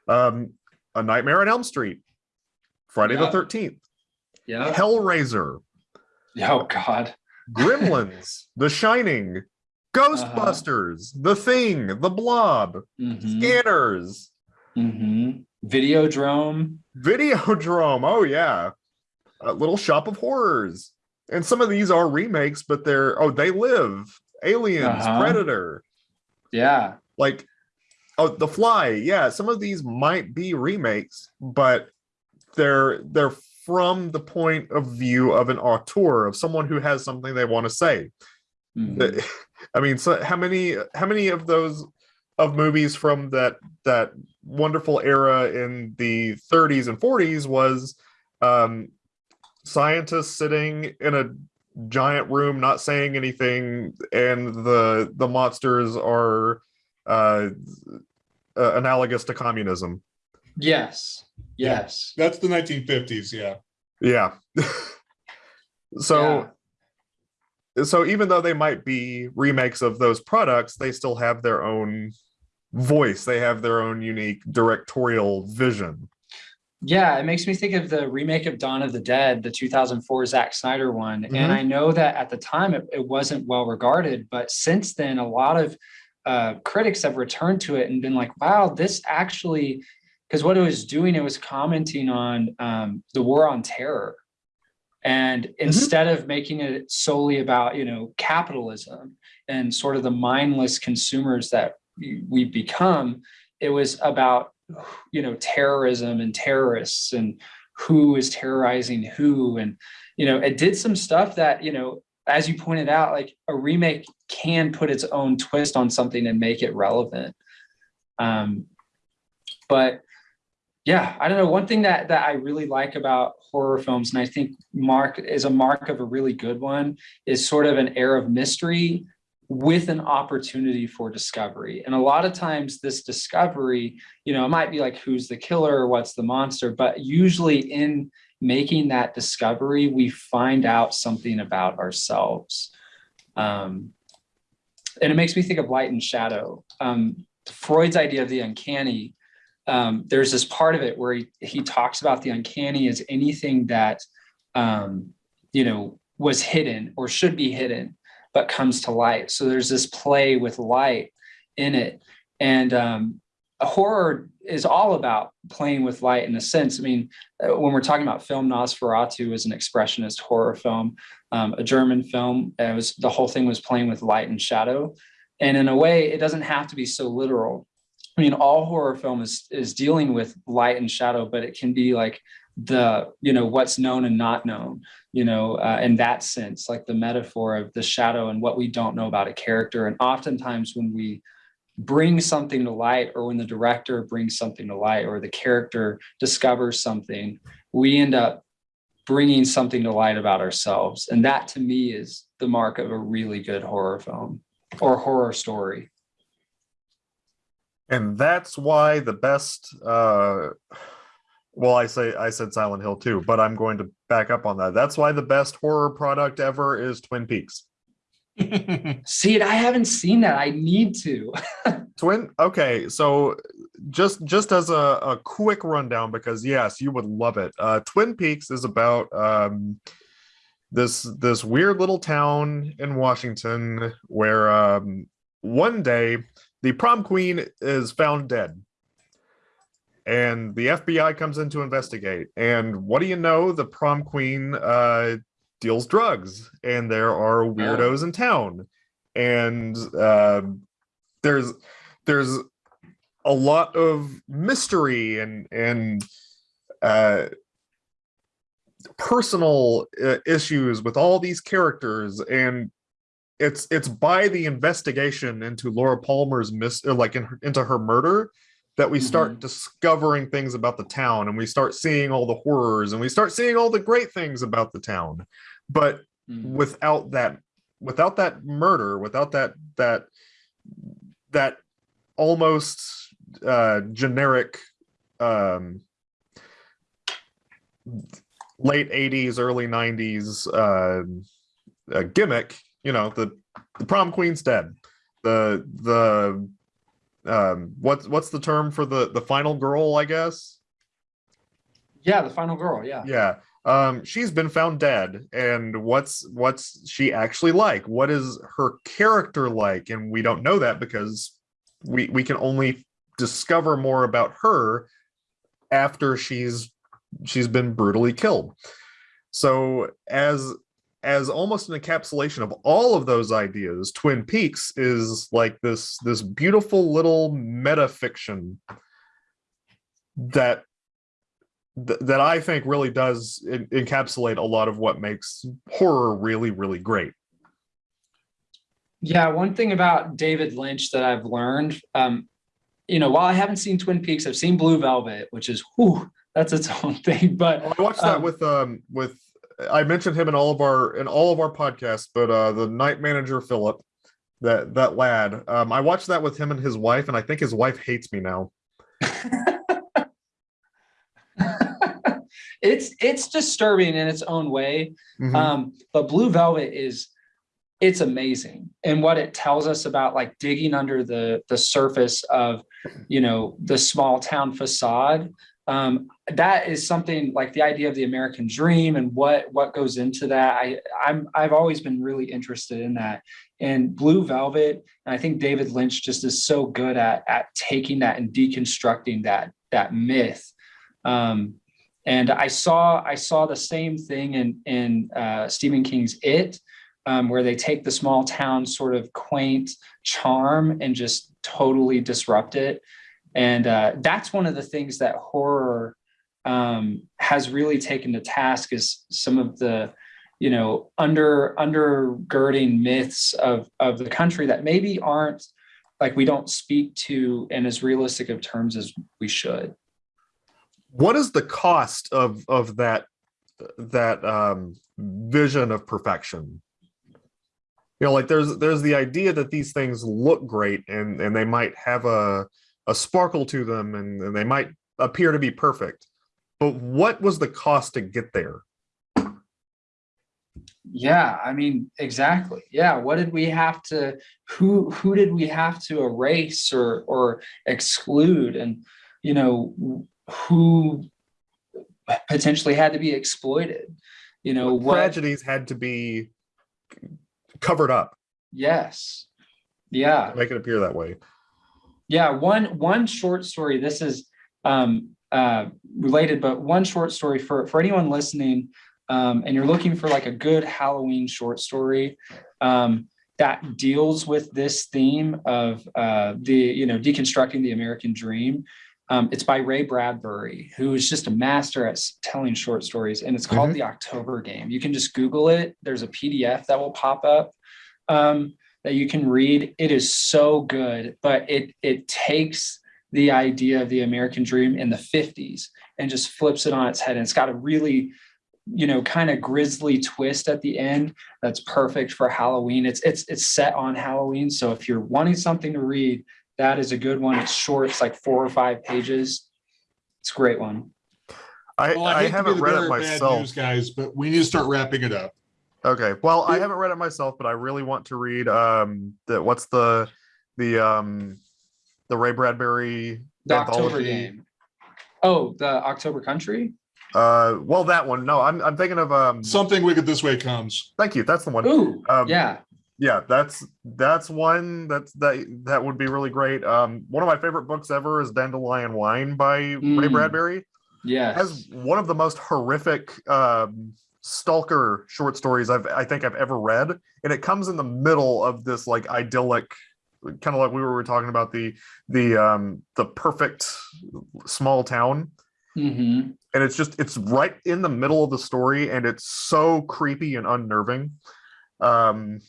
A: Um, A Nightmare on Elm Street, Friday
B: Yeah.
A: the Thirteenth,
B: Yeah.
A: Hellraiser,
B: Oh God.
A: Gremlins, The Shining, Ghostbusters, The Thing, The Blob,
B: hmm
A: Scanners,
B: hmm Videodrome.
A: Videodrome. Oh yeah, a Little Shop of Horrors, and some of these are remakes, but they're oh they live, Aliens,
B: Uh-huh.
A: Predator,
B: Yeah.
A: like oh The Fly. Yeah, some of these might be remakes, but they're they're from the point of view of an auteur of someone who has something they want to say.
B: Mhm.
A: I mean, so how many how many of those of movies from that that wonderful era in the 30s and 40s was um, scientists sitting in a giant room not saying anything, and the the monsters are uh, uh, analogous to communism.
B: Yes. Yes.
C: That's the 1950s. Yeah.
A: Yeah. so
B: Yeah.
A: so even though they might be remakes of those products they still have their own voice they have their own unique directorial vision
B: Yeah, it makes me think of the remake of Dawn of the Dead, the 2004 Zack Snyder one.
A: Mhm.
B: And I know that at the time it, it wasn't well regarded, but since then, a lot of uh, critics have returned to it and been like, wow, this actually, because what it was doing, it was commenting on um, the war on terror. And instead of making it solely about, you know, capitalism and sort of the mindless consumers that we- become, it was about you know terrorism and terrorists and who is terrorizing who. And you know it did some stuff that you know as you pointed out like a remake can put its own twist on something and make it relevant. Um but yeah i don't know one thing that that i really like about horror films and i think mark is a mark of a really good one is sort of an air of mystery with an opportunity for discovery and a lot of times this discovery you know, it might be like who's the killer or what's the monster, but usually in making that discovery, we find out something about ourselves. Um, and it makes me think of light and shadow. Um, Freud's idea of the uncanny, um, there's this part of it where he, he talks about the uncanny as anything that, um, you know, was hidden or should be hidden, but comes to light. So there's this play with light in it. And um, horror is all about playing with light in a sense. I mean, uh, when we're talking about film, Nosferatu is an expressionist horror film, um, a German film. It was the whole thing was playing with light and shadow, and in a way, it doesn't have to be so literal. I mean, all horror film is is dealing with light and shadow, but it can be like the you know what's known and not known you know uh, in that sense like the metaphor of the shadow and what we don't know about a character. And oftentimes when we bring something to light or when the director brings something to light or the character discovers something we end up bringing something to light about ourselves. And that to me is the mark of a really good horror film or horror story
A: and that's why the best uh well i say i said silent hill 2 but i'm going to back up on that. That's why the best horror product ever is twin peaks.
B: See it i haven't seen that. I need to.
A: Twin okay so just just as a, a quick rundown because yes you would love it. Uh twin peaks is about um this this weird little town in washington where um one day the prom queen is found dead. And the fbi comes in to investigate. And what do you know? The prom queen uh deals drugs. And there are weirdos in town. And um there's there's a lot of mystery and and uh personal uh, issues with all these characters. And it's it's by the investigation into Laura Palmer's mis uh, like in, her- into her murder that we start
B: Mhm.
A: discovering things about the town and we start seeing all the horrors and we start seeing all the great things about the town but
B: Mm.
A: without that without that murder without that that that almost uh generic um late 80s early 90s uh, uh gimmick you know the the prom queen's dead the the um what's what's the term for the the final girl i guess
B: Yeah, the final girl. Yeah.
A: Yeah. Um, she's been found dead, and what's what's she actually like? What is her character like? And we don't know that because we we can only discover more about her after she's she's been brutally killed. So as as almost an encapsulation of all of those ideas, Twin Peaks is like this this beautiful little meta fiction that th- that I think really does en- encapsulate a lot of what makes horror really really great.
B: Yeah, one thing about David Lynch that I've learned, um, you know, while I haven't seen Twin Peaks, I've seen Blue Velvet, which is whew, that's its own thing. But
A: I watched that
B: Um,
A: with um with I mentioned him in all of our in all of our podcasts, but uh the night manager Philip, that that lad, um I watched that with him and his wife, and I think his wife hates me now.
B: it's it's disturbing in its own way.
A: Mhm.
B: Um, but Blue Velvet is it's amazing and what it tells us about like digging under the the surface of you know the small town facade um that is something like the idea of the american dream and what what goes into that. I i'm i've always been really interested in that. And blue velvet and i think david lynch just is so good at at taking that and deconstructing that that myth. Um and i saw i saw the same thing in in uh stephen king's it um, where they take the small town sort of quaint charm and just totally disrupt it. And uh, that's one of the things that horror um, has really taken to task is some of the, you know, under undergirding myths of of the country that maybe aren't like we don't speak to in as realistic of terms as we should.
A: What is the cost of of that that um vision of perfection? You know, like there's there's the idea that these things look great and and they might have a a sparkle to them and, and they might appear to be perfect. But what was the cost to get there?
B: Yeah, I mean, exactly. Yeah, what did we have to who who did we have to erase or or exclude and you know who potentially had to be exploited? You know,
A: What
B: what
A: tragedies had to be covered up
B: yes. Yeah.
A: make it appear that way.
B: Yeah, one one short story. This is um, uh, related, but one short story for for anyone listening, um, and you're looking for like a good Halloween short story um, that deals with this theme of uh, the you know deconstructing the American dream. Um, it's by Ray Bradbury, who is just a master at telling short stories, and it's called
A: Mhm.
B: The October Game. You can just Google it. There's a PDF that will pop up. Um, that you can read. It is so good, but it it takes the idea of the American dream in the 50s and just flips it on its head. And it's got a really, you know, kind of grisly twist at the end that's perfect for Halloween. It's it's it's set on Halloween. So if you're wanting something to read, that is a good one. It's short, it's like four or five pages. It's a great one.
A: I,
C: Well,
A: I,
C: I, hate to be
A: haven't read it
C: of bad
A: myself.
C: news, guys, but we need to start wrapping it up.
A: Okay. Well, I haven't read it myself, but I really want to read um the what's the the um the Ray Bradbury
B: The October game. Oh, the October Country?
A: Uh well that one. No, I'm I'm thinking of um
C: Something wicked this way comes.
A: thank you. That's the one.
B: Ooh,
A: Um,
B: yeah.
A: Yeah, that's that's one that's that that would be really great. Um one of my favorite books ever is Dandelion Wine by Ray
B: Mm.
A: Bradbury.
B: Yes.
A: has one of the most horrific um stalker short stories I've I think I've ever read. And it comes in the middle of this like idyllic kind of like we were talking about the the um the perfect small town.
B: hmm
A: And it's just it's right in the middle of the story and it's so creepy and unnerving. Um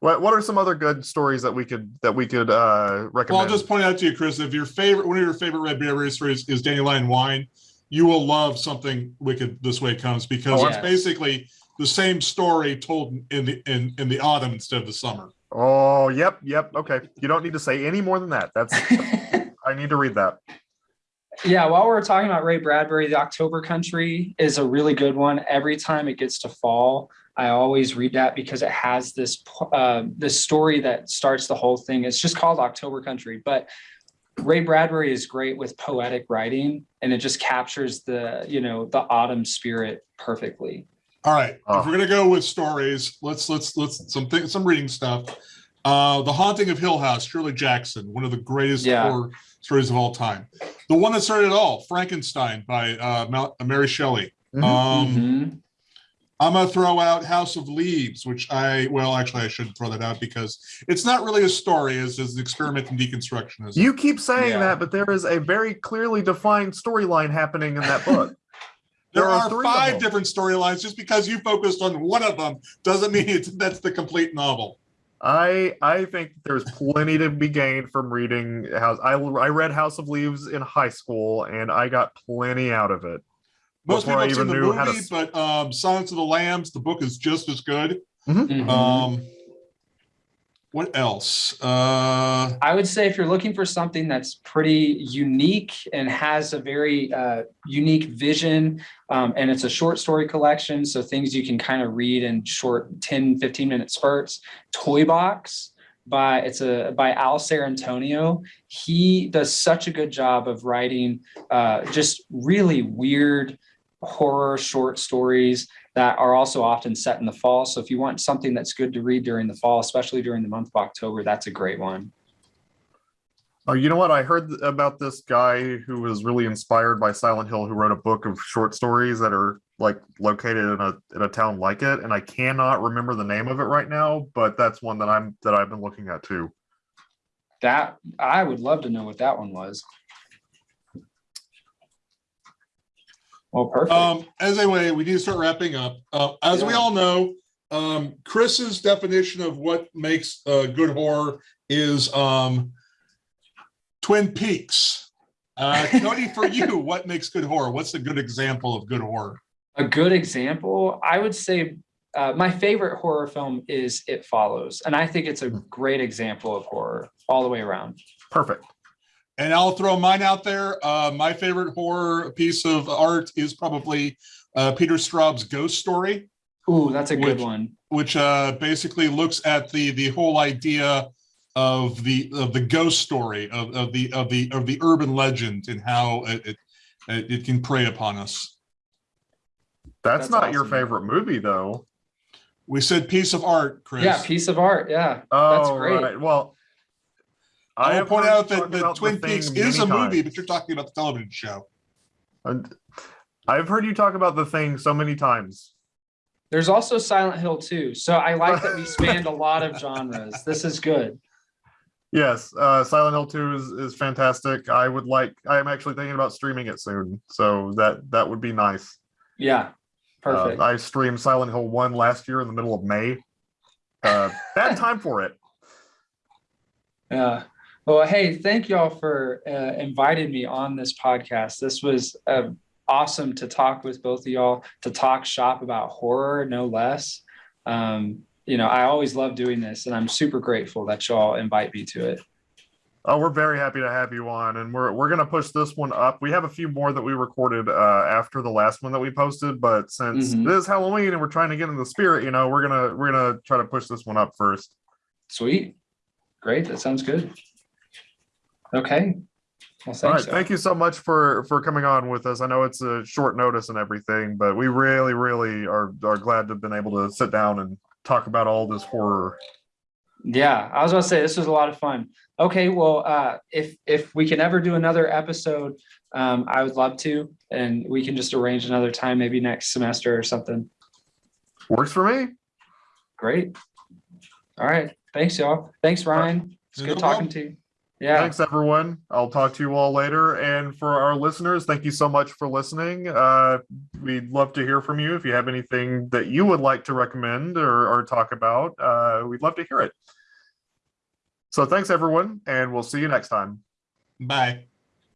A: what what are some other good stories that we could that we could uh recommend?
C: Well, I'll just point out to you, Chris, if your favorite, one of your favorite Ray Bradbury stories is Dandelion Wine, you will love something wicked this way comes because
A: Oh,
C: it's
B: yes.
C: basically the same story told in the in, in the autumn instead of the summer.
A: Oh, yep, yep. Okay. You don't need to say any more than that. That's I need to read that.
B: Yeah, while we're talking about Ray Bradbury, The October Country is a really good one. Every time it gets to fall, I always read that because it has this uh, this story that starts the whole thing. It's just called October Country, but Ray Bradbury is great with poetic writing and it just captures the, you know, the autumn spirit perfectly.
C: All right,
A: Oh.
C: if we're gonna go with stories, let's let's let's some things some reading stuff. Uh, The Haunting of Hill House, Shirley Jackson, one of the greatest
B: Yeah.
C: horror stories of all time. The one that started it all, Frankenstein by uh, Mary Shelley.
A: Mhm.
C: Um,
B: Mhm.
C: I'm gonna throw out House of Leaves, which I well, actually, I shouldn't throw that out because it's not really a story; it's, it's an experiment in deconstructionism.
A: You keep saying
B: Yeah.
A: that, but there is a very clearly defined storyline happening in that book.
C: there,
A: there are
C: are,
A: three
C: five different storylines. Just because you focused on one of them doesn't mean it's, that's the complete novel.
A: I I think there's plenty to be gained from reading House. I I read House of Leaves in high school, and I got plenty out of it.
C: Most
A: Before I
C: people have seen
A: even
C: the
A: knew how to
C: but um, Silence of the Lambs, the book is just as good.
B: Mhm.
C: Um, what else? Uh,
B: I would say if you're looking for something that's pretty unique and has a very uh, unique vision, um, and it's a short story collection, so things you can kind of read in short 10, 15 minute spurts. Toy Box by it's a by Al Antonio. He does such a good job of writing uh, just really weird horror short stories that are also often set in the fall. So if you want something that's good to read during the fall, especially during the month of October, that's a great one.
A: Oh, you know what? I heard about this guy who was really inspired by Silent Hill, who wrote a book of short stories that are like located in a in a town like it, and I cannot remember the name of it right now. But that's one that I'm that I've been looking at too.
B: That I would love to know what that one was. Well, perfect.
C: um, as anyway, we need to start wrapping up. Uh, as we all know, um, Chris's definition of what makes uh, good horror is um, Twin Peaks. Uh, Cody, for you, what makes good horror? What's a good example of good horror?
B: a good example, I would say uh, my favorite horror film is It Follows, and I think it's a great example of horror all the way around.
A: Perfect.
C: And I'll throw mine out there. Uh, my favorite horror piece of art is probably uh, Peter Straub's Ghost Story,
B: Ooh, that's a good
C: Which-
B: one.
C: which uh, basically looks at the the whole idea of the of the ghost story of, of the of the of the urban legend and how it it, it can prey upon us.
A: That's,
B: That's
A: not your favorite movie, though.
C: We said piece of art, Chris.
B: Yeah, piece of art. Yeah,
A: Oh,
B: that's great.
A: right. Well,
C: I will point out
A: you
C: that the
A: about The
C: Twin Peaks is a
A: many
C: movie, but you're talking about the television show.
A: And I've heard you talk about the thing so many times.
B: There's also Silent Hill 2. So I like that we spanned a lot of genres. This is good.
A: Yes, uh, Silent Hill 2 is, is fantastic. I would like. I am actually thinking about streaming it soon, so that that would be nice.
B: Yeah,
A: Uh,
B: perfect.
A: I streamed Silent Hill 1 last year in the middle of May. Uh, bad time for it.
B: Yeah. Well, hey, thank y'all for uh, inviting me on this podcast. This was uh, awesome to talk with both of y'all, to talk shop about horror, no less. Um, you know, I always love doing this, and I'm super grateful that y'all invite me to it.
A: Oh, we're very happy to have you on, and we're we're gonna push this one up. We have a few more that we recorded uh, after the last one that we posted, but since
B: Mhm.
A: this Halloween and we're trying to get in the spirit, you know, we're gonna we're gonna try to push this one up first.
B: Sweet. Great. That sounds good. Okay. Well,
A: All right,
B: y'all.
A: thank you so much for for coming on with us. I know it's a short notice and everything, but we really, really are are glad to have been able to sit down and talk about all this horror.
B: Yeah, I was gonna say this was a lot of fun. Okay, well, uh, if if we can ever do another episode, um, I would love to, and we can just arrange another time, maybe next semester or something.
A: Works for me.
B: Great. All right. Thanks, y'all. Thanks, Ryan. It's
C: No
B: good
C: problem.
B: talking to you. Yeah.
A: Thanks, everyone. I'll talk to you all later. And for our listeners, thank you so much for listening. Uh, we'd love to hear from you. If you have anything that you would like to recommend or, or talk about, uh, we'd love to hear it. So thanks, everyone, and we'll see you next time.
C: Bye.